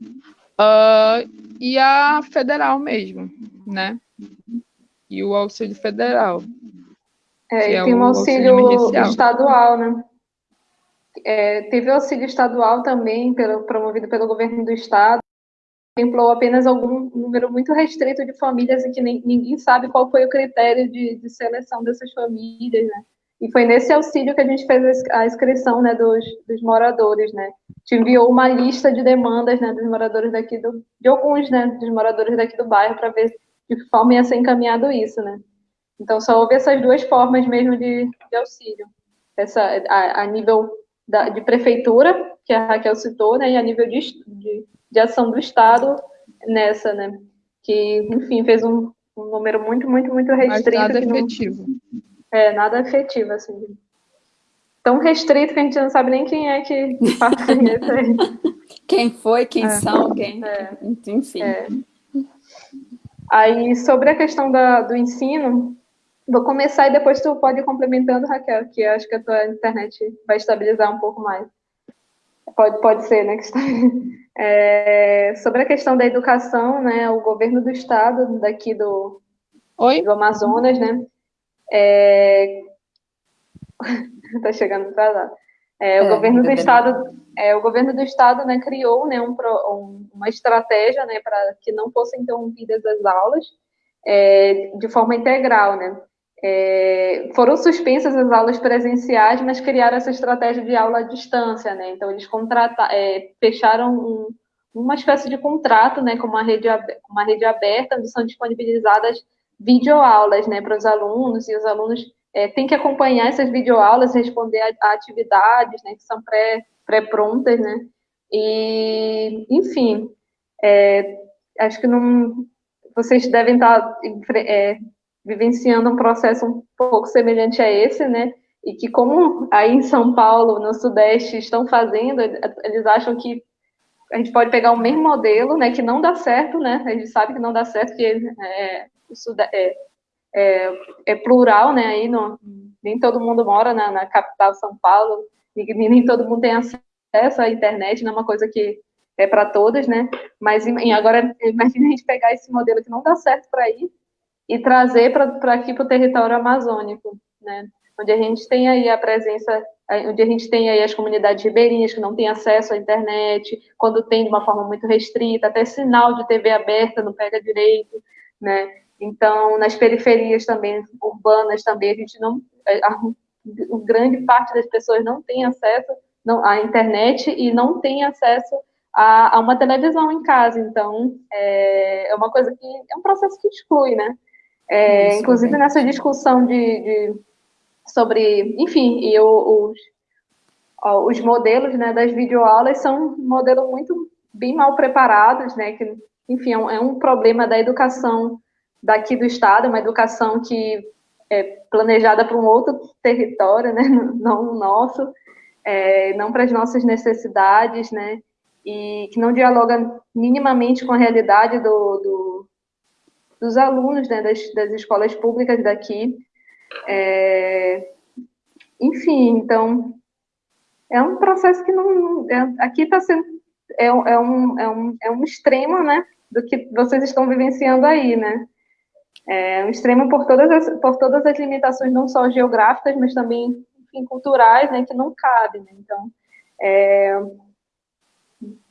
Uh, e a federal mesmo, né? E o auxílio federal. É, e é tem o um auxílio, auxílio estadual, né? É, teve auxílio estadual também, pelo, promovido pelo governo do estado, contemplou apenas algum número muito restrito de famílias e que nem, ninguém sabe qual foi o critério de, de, seleção dessas famílias, né? E foi nesse auxílio que a gente fez a inscrição, né, dos, dos moradores, né? Gente enviou uma lista de demandas, né, dos moradores daqui do, de alguns, né, dos moradores daqui do bairro para ver de que forma ia ser encaminhado isso, né? Então só houve essas duas formas mesmo de, de auxílio, essa a, a nível da, de prefeitura que a Raquel citou, né, e a nível de, de de ação do Estado nessa, né? Que, enfim, fez um, um número muito, muito, muito restrito. Mas nada efetivo. Não, é, nada efetivo, assim. Tão restrito que a gente não sabe nem quem é que faz isso aí. Quem foi, quem é. são, quem. É. Enfim. É. Aí, sobre a questão da, do ensino, vou começar e depois tu pode ir complementando, Raquel, que acho que a tua internet vai estabilizar um pouco mais. Pode, pode ser, né? Que está... É, sobre a questão da educação, né, o governo do estado daqui do, Oi? do Amazonas, né, é, tá chegando atrasado. É, o é, governo do estado, é, o governo do estado, né, criou, né, um, um, uma estratégia, né, para que não fossem interrompidas as aulas é, de forma integral, né. É, foram suspensas as aulas presenciais, mas criaram essa estratégia de aula à distância, né? Então, eles é, fecharam um, uma espécie de contrato, né, com uma rede, uma rede aberta, onde são disponibilizadas videoaulas, né, para os alunos, e os alunos é, têm que acompanhar essas videoaulas, responder a, a atividades, né, que são pré, pré-prontas, né? E, enfim, é, acho que não, vocês devem estar é, vivenciando um processo um pouco semelhante a esse, né? E que como aí em São Paulo, no Sudeste, estão fazendo, eles acham que a gente pode pegar o mesmo modelo, né? Que não dá certo, né? A gente sabe que não dá certo, que é, é, é, é plural, né? Aí no, nem todo mundo mora na, na capital São Paulo, e nem todo mundo tem acesso à internet, não é uma coisa que é para todas, né? Mas agora imagina a gente pegar esse modelo que não dá certo para ir e trazer para aqui para o território amazônico, né? onde a gente tem aí a presença, onde a gente tem aí as comunidades ribeirinhas que não têm acesso à internet, quando tem de uma forma muito restrita, até sinal de TV aberta não pega direito, né? Então, nas periferias também, urbanas também, a gente não, a, a grande parte das pessoas não tem acesso não, à internet e não tem acesso a, a uma televisão em casa. Então, é, é uma coisa que é um processo que exclui, né? É, Isso, inclusive bem. nessa discussão de, de, sobre, enfim, e os, os modelos né, das videoaulas são um modelo muito bem mal preparados, né? Que, enfim, é um, é um problema da educação daqui do estado, uma educação que é planejada para um outro território, né? Não o nosso, é, não para as nossas necessidades, né? e que não dialoga minimamente com a realidade do, do dos alunos né, das, das escolas públicas daqui. É, enfim, então, é um processo que não. É, aqui está sendo. É, é, um, é, um, é um extremo, né? Do que vocês estão vivenciando aí, né? É um extremo por todas as, por todas as limitações, não só geográficas, mas também enfim, culturais, né? Que não cabe, né? Então, é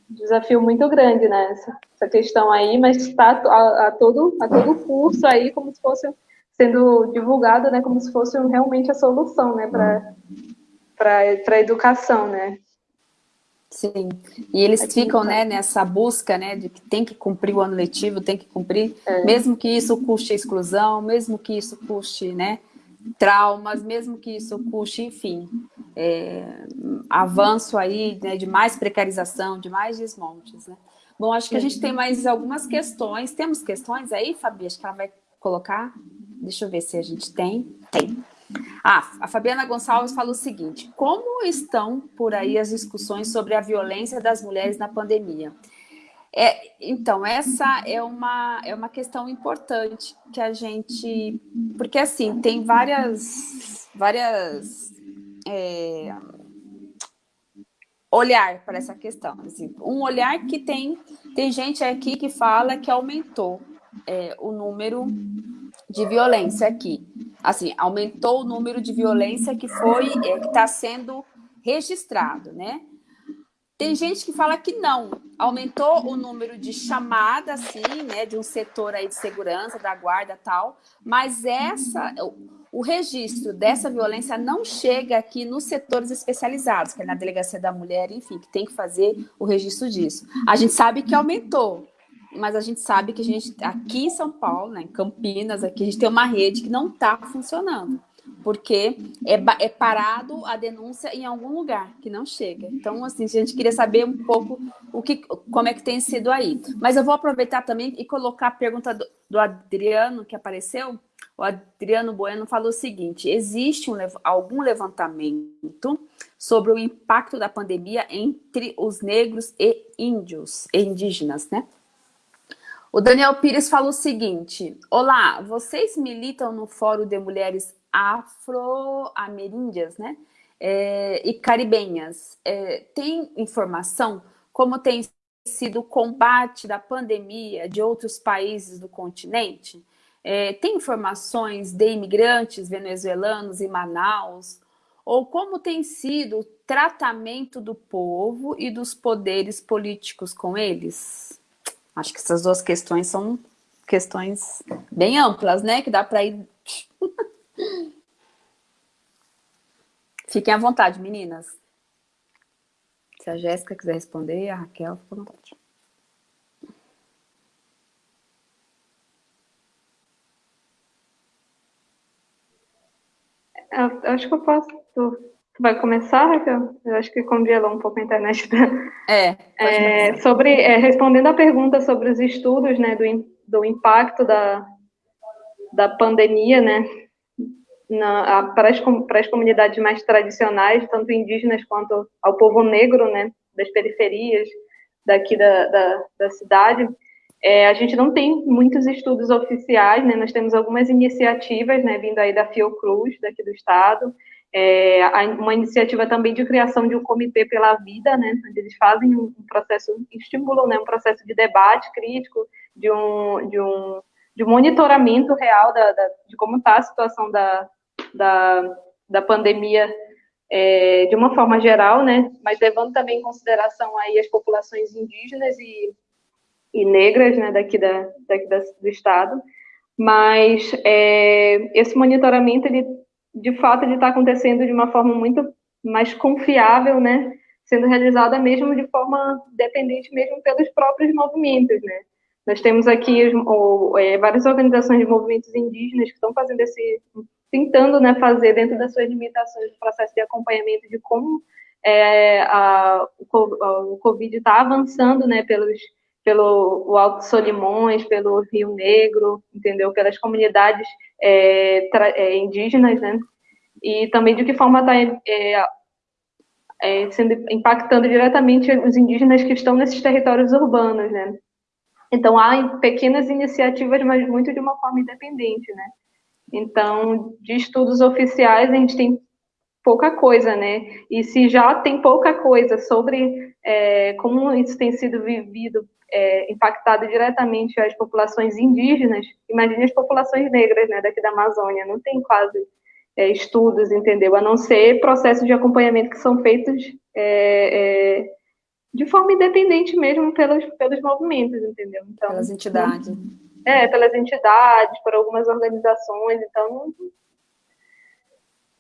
desafio muito grande, né? Essa, essa questão aí, mas está a, a, todo, a todo curso aí, como se fosse sendo divulgado, né? Como se fosse realmente a solução, né? Para para a educação, né? Sim, e eles Aqui ficam né, nessa busca né, de que tem que cumprir o ano letivo, tem que cumprir, é. mesmo que isso custe exclusão, mesmo que isso custe né, traumas, mesmo que isso custe, enfim, é, avanço aí né, de mais precarização, de mais desmontes. Né? Bom, acho que a gente tem mais algumas questões. Temos questões aí, Fabi? Acho que ela vai colocar. Deixa eu ver se a gente tem. Tem. Ah, a Fabiana Gonçalves falou o seguinte: como estão por aí as discussões sobre a violência das mulheres na pandemia? É, então, essa é uma, é uma questão importante que a gente. Porque, assim, tem várias. várias é, olhar para essa questão. Assim, um olhar que tem. Tem gente aqui que fala que aumentou é, o número de violência aqui. Assim, aumentou o número de violência que foi, é, que está sendo registrado, né? Tem gente que fala que não, aumentou o número de chamadas, assim, né, de um setor aí de segurança, da guarda tal, mas essa, o registro dessa violência não chega aqui nos setores especializados, que é na delegacia da mulher, enfim, que tem que fazer o registro disso. A gente sabe que aumentou, mas a gente sabe que a gente, aqui em São Paulo, né, em Campinas, aqui a gente tem uma rede que não está funcionando, porque é, é, parado a denúncia em algum lugar, que não chega. Então, assim, a gente queria saber um pouco o que, como é que tem sido aí. Mas eu vou aproveitar também e colocar a pergunta do, do Adriano, que apareceu. O Adriano Bueno falou o seguinte, existe um, algum levantamento sobre o impacto da pandemia entre os negros e índios, e indígenas, né? O Daniel Pires falou o seguinte: Olá, vocês militam no Fórum de Mulheres Afro-Ameríndias, né? É, e caribenhas. É, tem informação como tem sido o combate da pandemia de outros países do continente? É, tem informações de imigrantes venezuelanos em Manaus? Ou como tem sido o tratamento do povo e dos poderes políticos com eles? Acho que essas duas questões são questões bem amplas, né? Que dá para ir. Fiquem à vontade, meninas. Se a Jéssica quiser responder, a Raquel, fica à vontade. Eu acho que eu posso vai começar, Raquel? Eu acho que congelou um pouco a internet. É. é sobre, é, respondendo a pergunta sobre os estudos, né, do, do impacto da, da pandemia, né, na, para, as, para as comunidades mais tradicionais, tanto indígenas quanto ao povo negro, né, das periferias daqui da, da, da cidade, é, a gente não tem muitos estudos oficiais, né, nós temos algumas iniciativas, né, vindo aí da Fiocruz, daqui do estado, é, uma iniciativa também de criação de um comitê pela vida, né, onde eles fazem um processo, estimulam né, um processo de debate crítico, de um, de um, de monitoramento real da, da de como está a situação da, da, da pandemia é, de uma forma geral, né, mas levando também em consideração aí as populações indígenas e, e negras, né, daqui, da, daqui da, do estado, mas é, esse monitoramento, ele de fato ele está acontecendo de uma forma muito mais confiável, né? Sendo realizada mesmo de forma dependente mesmo pelos próprios movimentos, né? Nós temos aqui ou, é, várias organizações de movimentos indígenas que estão fazendo esse, tentando, né, fazer dentro das suas limitações o processo de acompanhamento de como é, a, o, Covid está avançando, né, pelos pelo o Alto Solimões, pelo Rio Negro, entendeu? Pelas comunidades é, é, indígenas, né? E também de que forma está é, é, sendo impactando diretamente os indígenas que estão nesses territórios urbanos, né? Então há pequenas iniciativas, mas muito de uma forma independente, né? Então, de estudos oficiais, a gente tem pouca coisa, né? E se já tem pouca coisa sobre é, como isso tem sido vivido, é, impactado diretamente as populações indígenas, imagine as populações negras, né, daqui da Amazônia, não tem quase é, estudos, entendeu? A não ser processos de acompanhamento que são feitos é, é, de forma independente mesmo pelos, pelos movimentos, entendeu? Então, pelas entidades. É, pelas entidades, por algumas organizações, então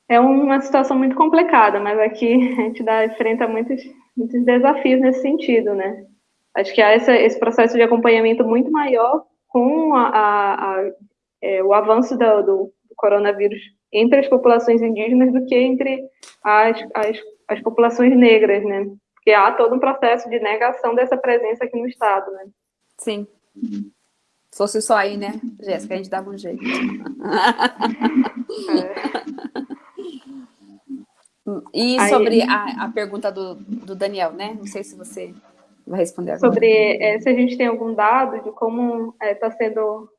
é uma situação muito complicada, mas aqui a gente dá, enfrenta muitos, muitos desafios nesse sentido, né? Acho que há esse, esse processo de acompanhamento muito maior com a, a, a, é, o avanço do, do, coronavírus entre as populações indígenas do que entre as, as, as populações negras, né? Porque há todo um processo de negação dessa presença aqui no Estado, né? Sim. Se fosse só aí, né, Jéssica, a gente dava um jeito. É. E sobre a, a, pergunta do, do Daniel, né? Não sei se você vai responder agora. Sobre é, se a gente tem algum dado de como está é, tá sendo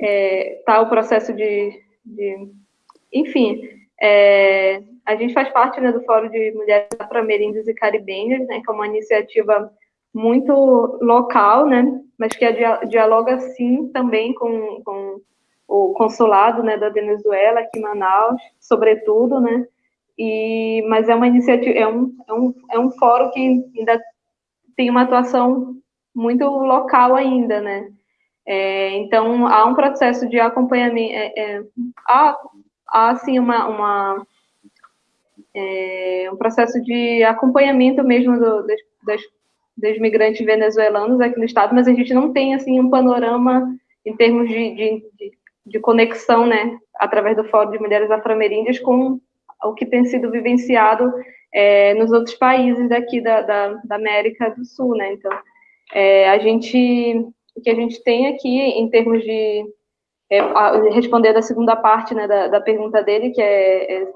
é, tá o processo de, de enfim, é, a gente faz parte né, do Fórum de Mulheres Afro-Ameríndias e Caribenhas, né, que é uma iniciativa muito local, né, mas que dialoga sim também com, com o consulado né, da Venezuela aqui em Manaus, sobretudo, né, e, mas é uma iniciativa, é um, é um, é um fórum que ainda tem uma atuação muito local ainda, né? É, então, há um processo de acompanhamento, é, é, há, há, assim, uma, uma é, um processo de acompanhamento mesmo do, das, das, dos migrantes venezuelanos aqui no estado, mas a gente não tem, assim, um panorama em termos de, de, de, conexão, né, através do Fórum de Mulheres Afro-Ameríndias com o que tem sido vivenciado é, nos outros países daqui da, da, da, América do Sul, né? Então, é, a gente, o que a gente tem aqui em termos de é, responder a segunda parte né, da, da pergunta dele, que é, é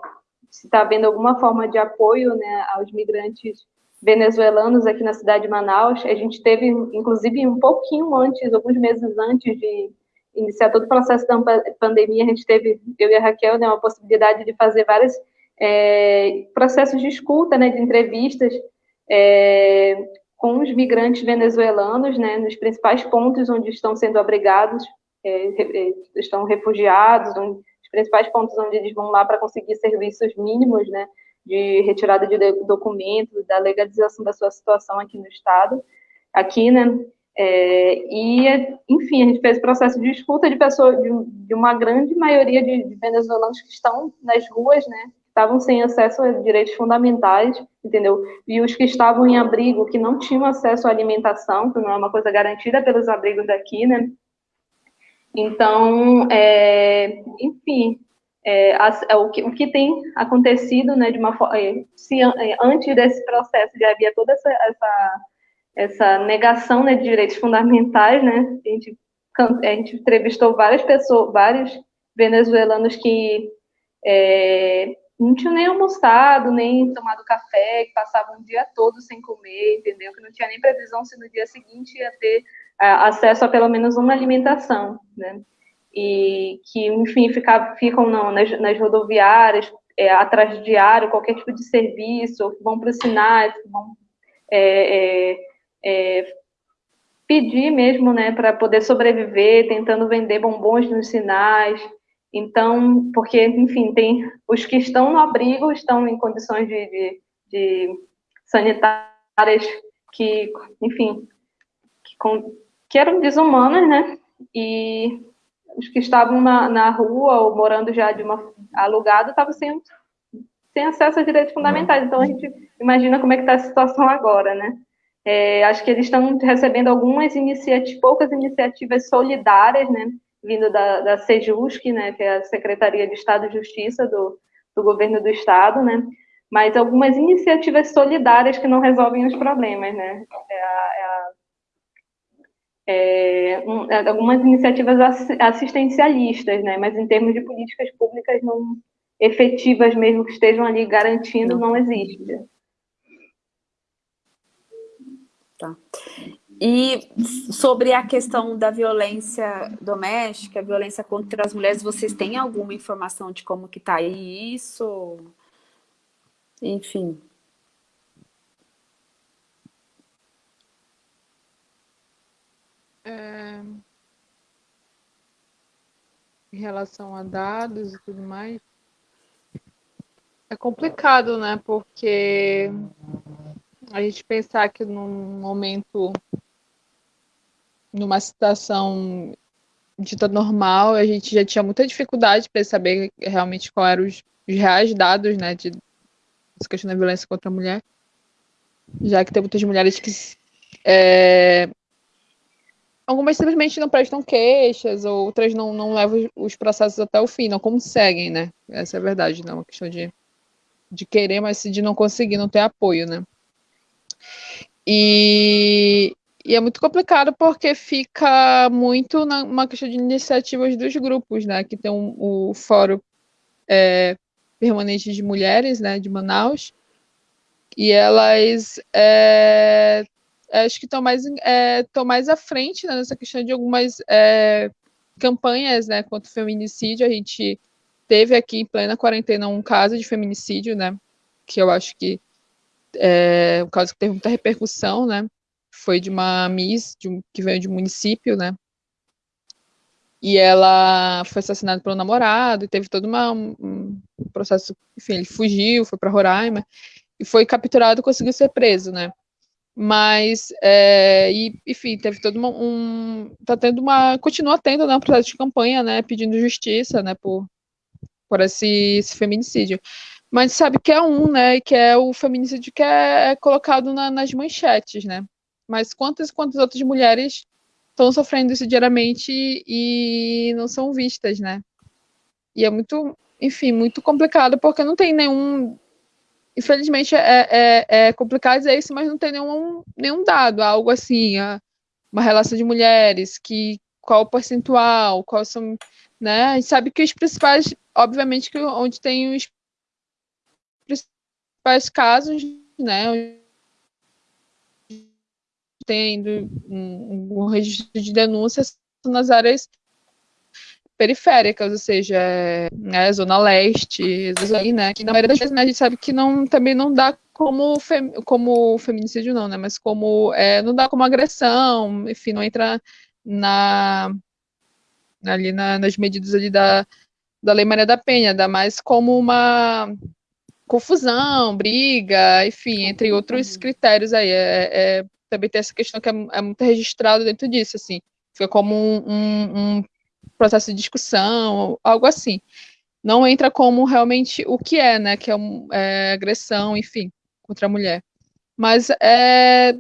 se está havendo alguma forma de apoio né, aos migrantes venezuelanos aqui na cidade de Manaus. A gente teve, inclusive, um pouquinho antes, alguns meses antes de iniciar todo o processo da pandemia, a gente teve, eu e a Raquel, né, uma possibilidade de fazer vários é, processos de escuta, né, de entrevistas é, com os migrantes venezuelanos, né, nos principais pontos onde estão sendo abrigados, é, é estão refugiados, onde, os principais pontos onde eles vão lá para conseguir serviços mínimos, né, de retirada de documentos, da legalização da sua situação aqui no estado, aqui, né, é, e, enfim, a gente fez o processo de escuta de pessoas, de, de uma grande maioria de, de, venezuelanos que estão nas ruas, né, estavam sem acesso a direitos fundamentais, entendeu? E os que estavam em abrigo, que não tinham acesso à alimentação, que não é uma coisa garantida pelos abrigos daqui, né? Então, é, enfim, é, é, o, que, o que tem acontecido, né, de uma é, se é, antes desse processo de havia toda essa, essa essa negação né, de direitos fundamentais, né? A gente, a gente entrevistou várias pessoas, vários venezuelanos que é, não tinham nem almoçado, nem tomado café, que passavam o dia todo sem comer, entendeu? Que não tinha nem previsão se no dia seguinte ia ter acesso a pelo menos uma alimentação, né? E que, enfim, ficar, ficam não, nas, nas rodoviárias, é, atrás de diário, qualquer tipo de serviço, vão para os sinais, vão é, é, é, pedir mesmo, né, para poder sobreviver, tentando vender bombons nos sinais. Então, porque, enfim, tem os que estão no abrigo estão em condições de, de, de sanitárias que, enfim, que, com, que, eram desumanas, né? E os que estavam na, na rua ou morando já de uma alugado estavam sem, sem acesso a direitos fundamentais. Então, a gente imagina como é que está a situação agora, né? É, acho que eles estão recebendo algumas iniciativas, poucas iniciativas solidárias, né, vindo da, da Sejusc, né, que é a Secretaria de Estado e Justiça do, do governo do estado, né, mas algumas iniciativas solidárias que não resolvem os problemas, né, é a, é a, é, um, é, algumas iniciativas assistencialistas, né? mas em termos de políticas públicas não efetivas mesmo que estejam ali garantindo, não existe. Tá. E sobre a questão da violência doméstica, violência contra as mulheres, vocês têm alguma informação de como que está isso? Enfim. É... Em relação a dados e tudo mais, é complicado, né? Porque a gente pensar que num momento, numa situação dita normal, a gente já tinha muita dificuldade para saber realmente qual eram os, os reais dados, né, de essa questão da violência contra a mulher, já que tem muitas mulheres que é, algumas simplesmente não prestam queixas, outras não, não levam os processos até o fim, não conseguem, né? Essa é a verdade, não é uma questão de, de querer, mas de não conseguir, não ter apoio, né? E, e é muito complicado porque fica muito numa questão de iniciativas dos grupos, né? Que tem um, o Fórum é, Permanente de Mulheres, né? De Manaus. E elas é, acho que estão mais, é, mais à frente né, nessa questão de algumas é, campanhas né, contra o feminicídio. A gente teve aqui em plena quarentena um caso de feminicídio, né? Que eu acho que é, um caso que teve muita repercussão, né? Foi de uma Miss de um, que veio de um município, né? E ela foi assassinada pelo namorado, e teve todo uma, um processo, enfim, ele fugiu, foi para Roraima, e foi capturado e conseguiu ser preso, né? Mas, é, e, enfim, teve todo uma, um, tá tendo uma, continua tendo, né, um processo de campanha, né, pedindo justiça, né, por, por esse, esse feminicídio mas sabe que é um, né? Que é o feminicídio que é, é colocado na, nas manchetes, né? Mas quantas quantas outras mulheres estão sofrendo isso diariamente e não são vistas, né? E é muito, enfim, muito complicado porque não tem nenhum. Infelizmente é, é, é complicado dizer isso, mas não tem nenhum, nenhum dado, algo assim, uma relação de mulheres, que qual o percentual, qual são, né? A gente sabe que os principais, obviamente, que onde tem os principais casos, né, tendo um, um registro de denúncias nas áreas periféricas, ou seja, né, zona leste, aí, né, que na maioria das vezes né, a gente sabe que não, também não dá como, fem, como feminicídio não, né, mas como, é, não dá como agressão, enfim, não entra na, ali na, nas medidas ali da, da Lei Maria da Penha, dá mais como uma confusão, briga, enfim, entre outros critérios aí. É, é, também tem essa questão que é, é, muito registrado dentro disso, assim. Fica como um, um, um, processo de discussão, algo assim. Não entra como realmente o que é, né? Que é, é agressão, enfim, contra a mulher. Mas é,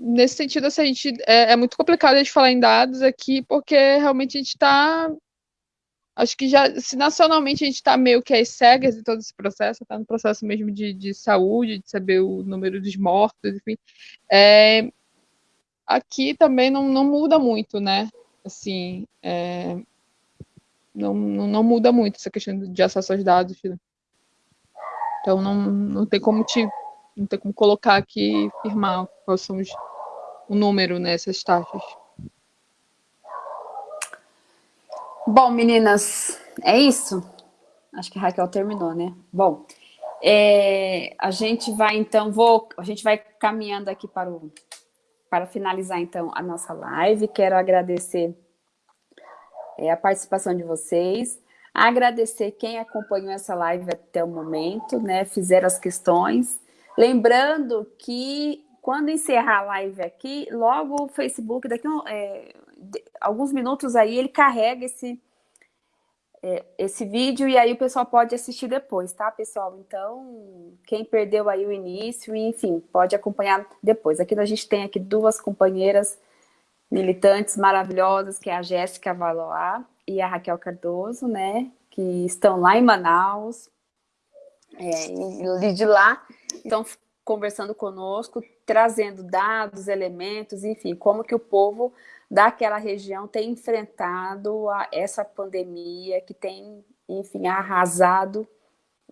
nesse sentido, assim, a gente, é, é muito complicado a gente falar em dados aqui, porque realmente a gente está acho que já, se nacionalmente a gente está meio que às cegas de todo esse processo, está no processo mesmo de, de saúde, de saber o número dos mortos, enfim, é, aqui também não, não muda muito, né? Assim, é, não, não, muda muito essa questão de acesso aos dados. Né? Então não, não tem como te não tem como colocar aqui e firmar quais são os, o número nessas taxas. Bom, meninas, é isso? Acho que a Raquel terminou, né? Bom, é, a gente vai então, vou, a gente vai caminhando aqui para, o, para finalizar então a nossa live. Quero agradecer é, a participação de vocês, agradecer quem acompanhou essa live até o momento, né? Fizeram as questões. Lembrando que quando encerrar a live aqui, logo o Facebook, daqui é, alguns minutos aí, ele carrega esse, é, esse vídeo e aí o pessoal pode assistir depois, tá, pessoal? Então, quem perdeu aí o início, enfim, pode acompanhar depois. Aqui a gente tem aqui duas companheiras militantes maravilhosas, que é a Jéssica Valois e a Raquel Cardoso, né? Que estão lá em Manaus, é, e de lá estão conversando conosco, trazendo dados, elementos, enfim, como que o povo daquela região tem enfrentado a, essa pandemia que tem, enfim, arrasado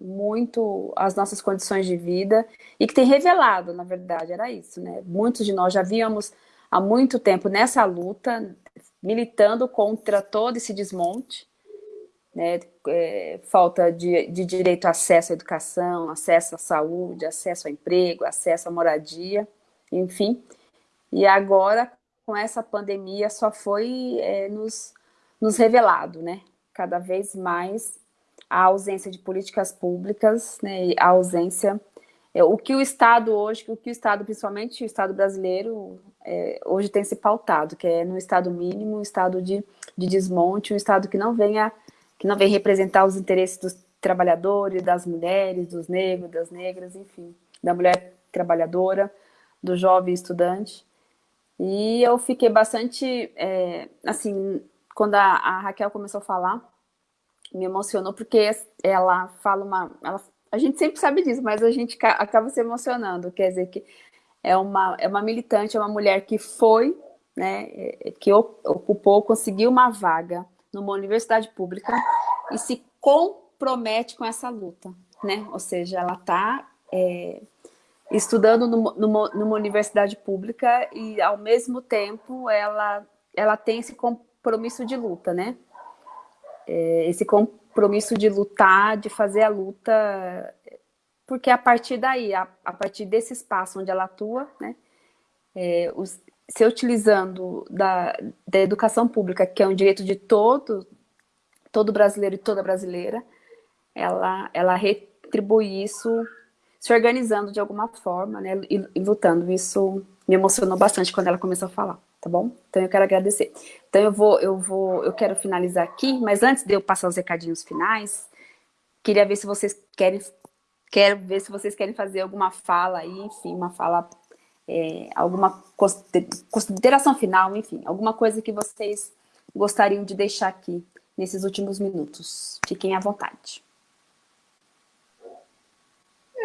muito as nossas condições de vida e que tem revelado, na verdade, era isso, né? Muitos de nós já víamos há muito tempo nessa luta, militando contra todo esse desmonte, né? É, falta de, de direito a acesso à educação, acesso à saúde, acesso ao emprego, acesso à moradia, enfim. E agora, com essa pandemia, só foi é, nos, nos revelado, né? Cada vez mais a ausência de políticas públicas, né, a ausência, o que o Estado hoje, o que o Estado, principalmente o Estado brasileiro, é, hoje tem se pautado, que é no Estado mínimo, um Estado de, de desmonte, um Estado que não venha, que não vem representar os interesses dos trabalhadores, das mulheres, dos negros, das negras, enfim, da mulher trabalhadora, do jovem estudante. E eu fiquei bastante, é, assim, quando a, a Raquel começou a falar, me emocionou porque ela fala uma... Ela, a gente sempre sabe disso, mas a gente acaba se emocionando. Quer dizer que é uma, é uma militante, é uma mulher que foi, né, é, que ocupou, conseguiu uma vaga numa universidade pública e se compromete com essa luta, né? Ou seja, ela está é, estudando numa, numa, numa, universidade pública e, ao mesmo tempo, ela, ela tem esse compromisso de luta, né? é, esse compromisso de lutar, de fazer a luta, porque a partir daí, a, a partir desse espaço onde ela atua, né, é, os, se utilizando da, da educação pública, que é um direito de todo, todo brasileiro e toda brasileira, ela, ela retribui isso se organizando de alguma forma, né, e, e lutando. Isso me emocionou bastante quando ela começou a falar tá bom? Então eu quero agradecer. Então eu vou, eu vou, eu quero finalizar aqui, mas antes de eu passar os recadinhos finais, queria ver se vocês querem, quero ver se vocês querem fazer alguma fala aí, enfim, uma fala, é, alguma consideração final, enfim, alguma coisa que vocês gostariam de deixar aqui nesses últimos minutos. Fiquem à vontade.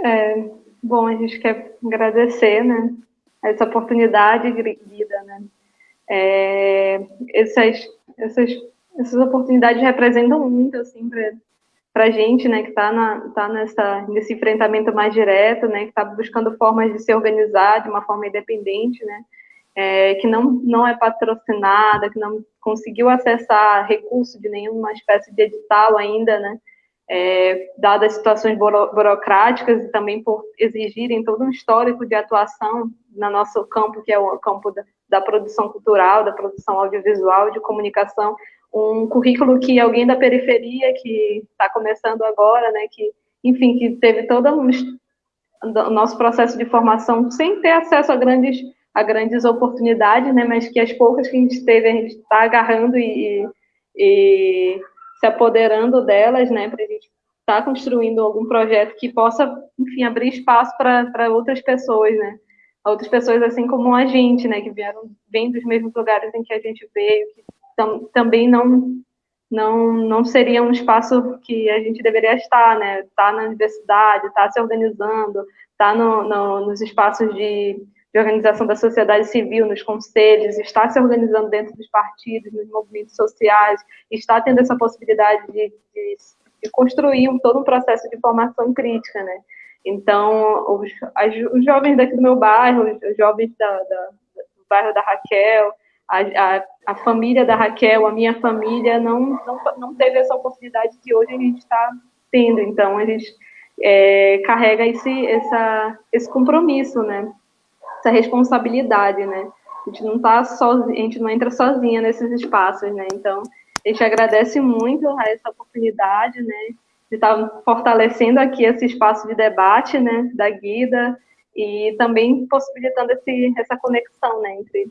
É, bom, a gente quer agradecer, né, essa oportunidade, Guida, né, é, essas, essas, essas oportunidades representam muito, assim, para a gente, né, que está tá nessa, nesse enfrentamento mais direto, né, que está buscando formas de se organizar de uma forma independente, né, é, que não, não é patrocinada, que não conseguiu acessar recurso de nenhuma espécie de edital ainda, né, é, dadas as situações burocráticas e também por exigirem todo um histórico de atuação no nosso campo, que é o campo da, da produção cultural, da produção audiovisual, de comunicação, um currículo que alguém da periferia que está começando agora, né, que, enfim, que teve todo o nosso processo de formação sem ter acesso a grandes, a grandes oportunidades, né, mas que as poucas que a gente teve, a gente está agarrando e, e, se apoderando delas, né, para a gente estar tá construindo algum projeto que possa, enfim, abrir espaço para outras pessoas, né, outras pessoas assim como a gente, né, que vieram bem dos mesmos lugares em que a gente veio, que tam, também não não não seria um espaço que a gente deveria estar, né, tá na universidade, tá se organizando, tá no, no, nos espaços de, de organização da sociedade civil, nos conselhos, estar se organizando dentro dos partidos, nos movimentos sociais, estar tendo essa possibilidade de, de, de construir um, todo um processo de formação crítica, né, então, os, as, os jovens daqui do meu bairro, os jovens da, da, do bairro da Raquel, a, a, a, família da Raquel, a minha família, não, não, não teve essa oportunidade que hoje a gente está tendo. Então, a gente é, carrega esse, essa, esse compromisso, né? Essa responsabilidade, né? A gente não tá sozinha, a gente não entra sozinha nesses espaços, né? Então, a gente agradece muito a essa oportunidade, né? De estar fortalecendo aqui esse espaço de debate, né, da Guida, e também possibilitando esse, essa conexão, né, entre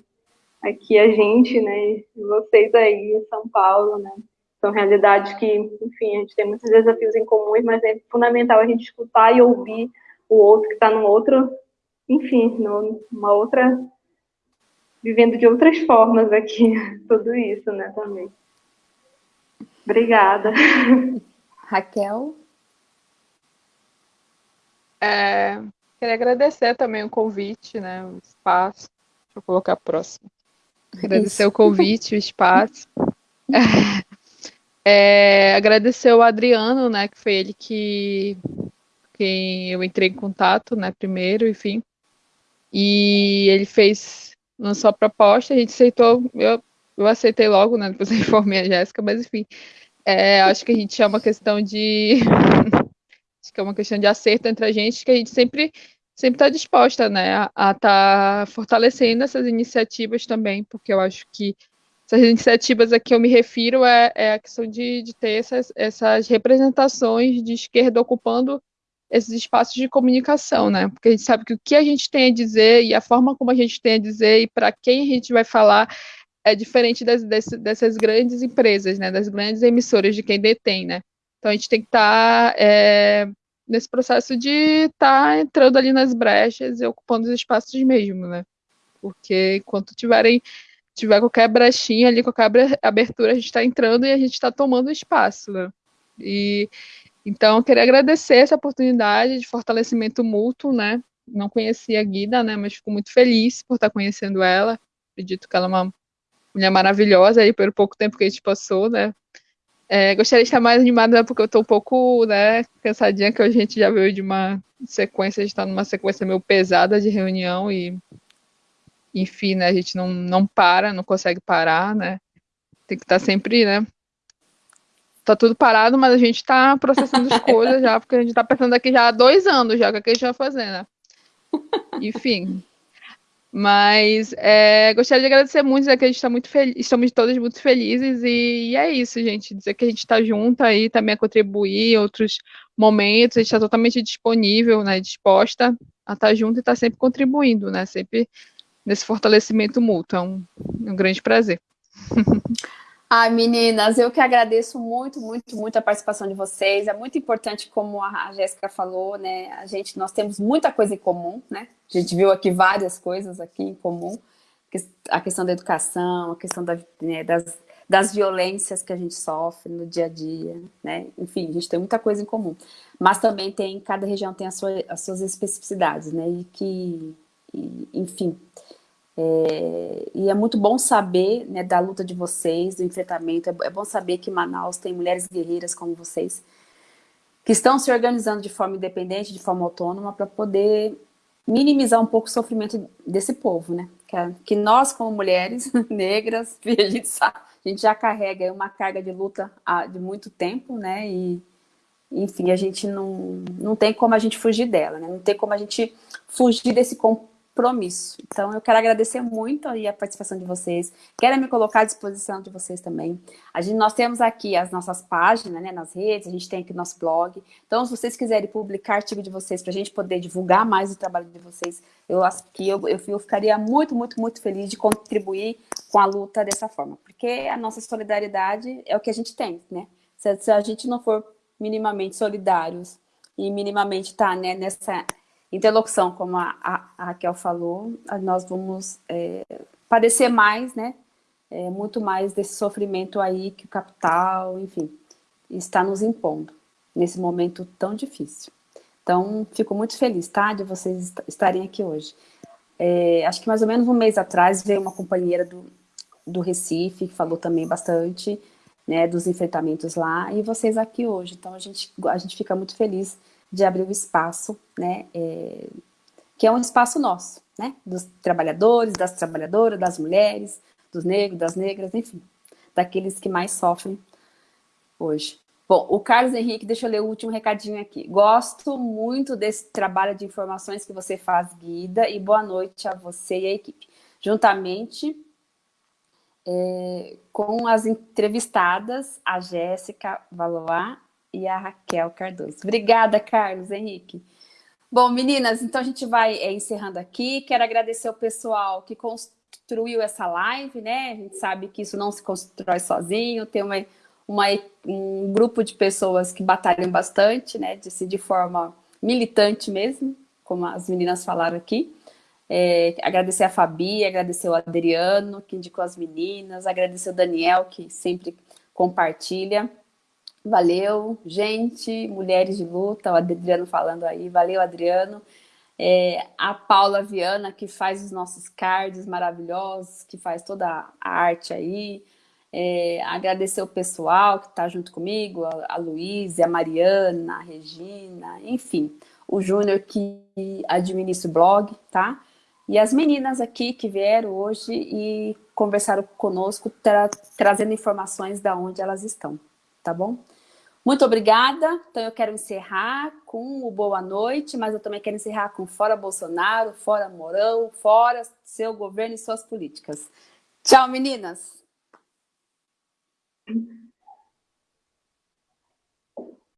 aqui a gente, né, e vocês aí em São Paulo, né, são realidades que, enfim, a gente tem muitos desafios em comum, mas é fundamental a gente escutar e ouvir o outro que está num outro, enfim, numa outra, vivendo de outras formas aqui, tudo isso, né, também. Obrigada. Raquel? É, queria agradecer também o convite, né, o espaço. Deixa eu colocar próximo. Agradecer Isso. o convite, o espaço. É, é, agradecer o Adriano, né, que foi ele que quem eu entrei em contato, né, primeiro, enfim. E ele fez, lançou a proposta, a gente aceitou, eu, eu aceitei logo, né, depois eu informei a Jéssica, mas enfim, é, acho que a gente é uma questão de acho que é uma questão de acerto entre a gente, que a gente sempre sempre está disposta, né, a estar tá fortalecendo essas iniciativas também, porque eu acho que essas iniciativas a que eu me refiro é, é a questão de, de ter essas, essas representações de esquerda ocupando esses espaços de comunicação, né? Porque a gente sabe que o que a gente tem a dizer e a forma como a gente tem a dizer e para quem a gente vai falar é diferente das, dessas, dessas grandes empresas, né? Das grandes emissoras de quem detém, né? Então a gente tem que estar tá, é, nesse processo de estar tá entrando ali nas brechas e ocupando os espaços mesmo, né? Porque enquanto tiverem tiver qualquer brechinha ali, qualquer abertura, a gente está entrando e a gente está tomando espaço, né? E então eu queria agradecer essa oportunidade de fortalecimento mútuo, né? Não conhecia a Guida, né? Mas fico muito feliz por estar conhecendo ela. Acredito que ela é uma mulher maravilhosa aí pelo pouco tempo que a gente passou, né? É, gostaria de estar mais animada né, porque eu estou um pouco né, cansadinha, que a gente já veio de uma sequência, a gente está numa sequência meio pesada de reunião e, enfim, né, a gente não, não para, não consegue parar, né? Tem que estar sempre, né? Tá tudo parado, mas a gente está processando as coisas já, porque a gente está pensando aqui já há dois anos já, o que, é que a gente vai fazer, né? Enfim, mas é, gostaria de agradecer muito, dizer que a gente está muito feliz, estamos todas muito felizes e, e, é isso, gente. Dizer que a gente está junto aí também a contribuir em outros momentos, a gente está totalmente disponível, né, disposta a estar tá junto e estar tá sempre contribuindo, né? Sempre nesse fortalecimento mútuo. É um, um grande prazer. Ai, meninas, eu que agradeço muito, muito, muito a participação de vocês. É muito importante, como a Jéssica falou, né? A gente, nós temos muita coisa em comum, né? A gente viu aqui várias coisas aqui em comum. A questão da educação, a questão da, né, das, das violências que a gente sofre no dia a dia, né? Enfim, a gente tem muita coisa em comum. Mas também tem, cada região tem sua, as suas especificidades, né? E que, e, enfim, é, e é muito bom saber né, da luta de vocês, do enfrentamento. É, é, bom saber que Manaus tem mulheres guerreiras como vocês, que estão se organizando de forma independente, de forma autônoma, para poder minimizar um pouco o sofrimento desse povo, né? Que, que nós, como mulheres negras, a gente, sabe, a gente já carrega uma carga de luta de muito tempo, né? E, enfim, a gente não, não tem como a gente fugir dela, né? Não tem como a gente fugir desse compromisso. Então, eu quero agradecer muito aí a participação de vocês. Quero me colocar à disposição de vocês também. A gente, nós temos aqui as nossas páginas, né, nas redes, a gente tem aqui o nosso blog. Então, se vocês quiserem publicar artigo de vocês para a gente poder divulgar mais o trabalho de vocês, eu acho que eu, eu, eu ficaria muito, muito, muito feliz de contribuir com a luta dessa forma. Porque a nossa solidariedade é o que a gente tem, né? Se, se a gente não for minimamente solidários e minimamente tá né, nessa interlocução, como a, a, a Raquel falou, nós vamos é, padecer mais, né? É, muito mais desse sofrimento aí que o capital, enfim, está nos impondo nesse momento tão difícil. Então, fico muito feliz, tá? De vocês estarem aqui hoje. É, acho que mais ou menos um mês atrás veio uma companheira do, do Recife, que falou também bastante, né, dos enfrentamentos lá, e vocês aqui hoje. Então, a gente, a gente fica muito feliz de abrir o espaço, né, é, que é um espaço nosso, né, dos trabalhadores, das trabalhadoras, das mulheres, dos negros, das negras, enfim, daqueles que mais sofrem hoje. Bom, o Carlos Henrique, deixa eu ler o último recadinho aqui. Gosto muito desse trabalho de informações que você faz, Guida, e boa noite a você e a equipe. Juntamente é, com as entrevistadas, a Jéssica Valois e a Raquel Cardoso. Obrigada, Carlos Henrique. Bom, meninas, então a gente vai é, encerrando aqui. Quero agradecer o pessoal que construiu essa live, né? A gente sabe que isso não se constrói sozinho, tem uma, uma um grupo de pessoas que batalham bastante, né? De, de forma militante mesmo, como as meninas falaram aqui. É, agradecer a Fabi, agradecer o Adriano, que indicou as meninas, agradecer o Daniel, que sempre compartilha. Valeu, gente, mulheres de luta, o Adriano falando aí, valeu, Adriano. É, a Paula Viana, que faz os nossos cards maravilhosos, que faz toda a arte aí. É, agradecer o pessoal que está junto comigo, a, a Luísa, a Mariana, a Regina, enfim, o Júnior que administra o blog, tá? E as meninas aqui que vieram hoje e conversaram conosco, tra trazendo informações da onde elas estão, tá bom? Muito obrigada. Então eu quero encerrar com o boa noite, mas eu também quero encerrar com fora Bolsonaro, fora Morão, fora seu governo e suas políticas. Tchau, meninas!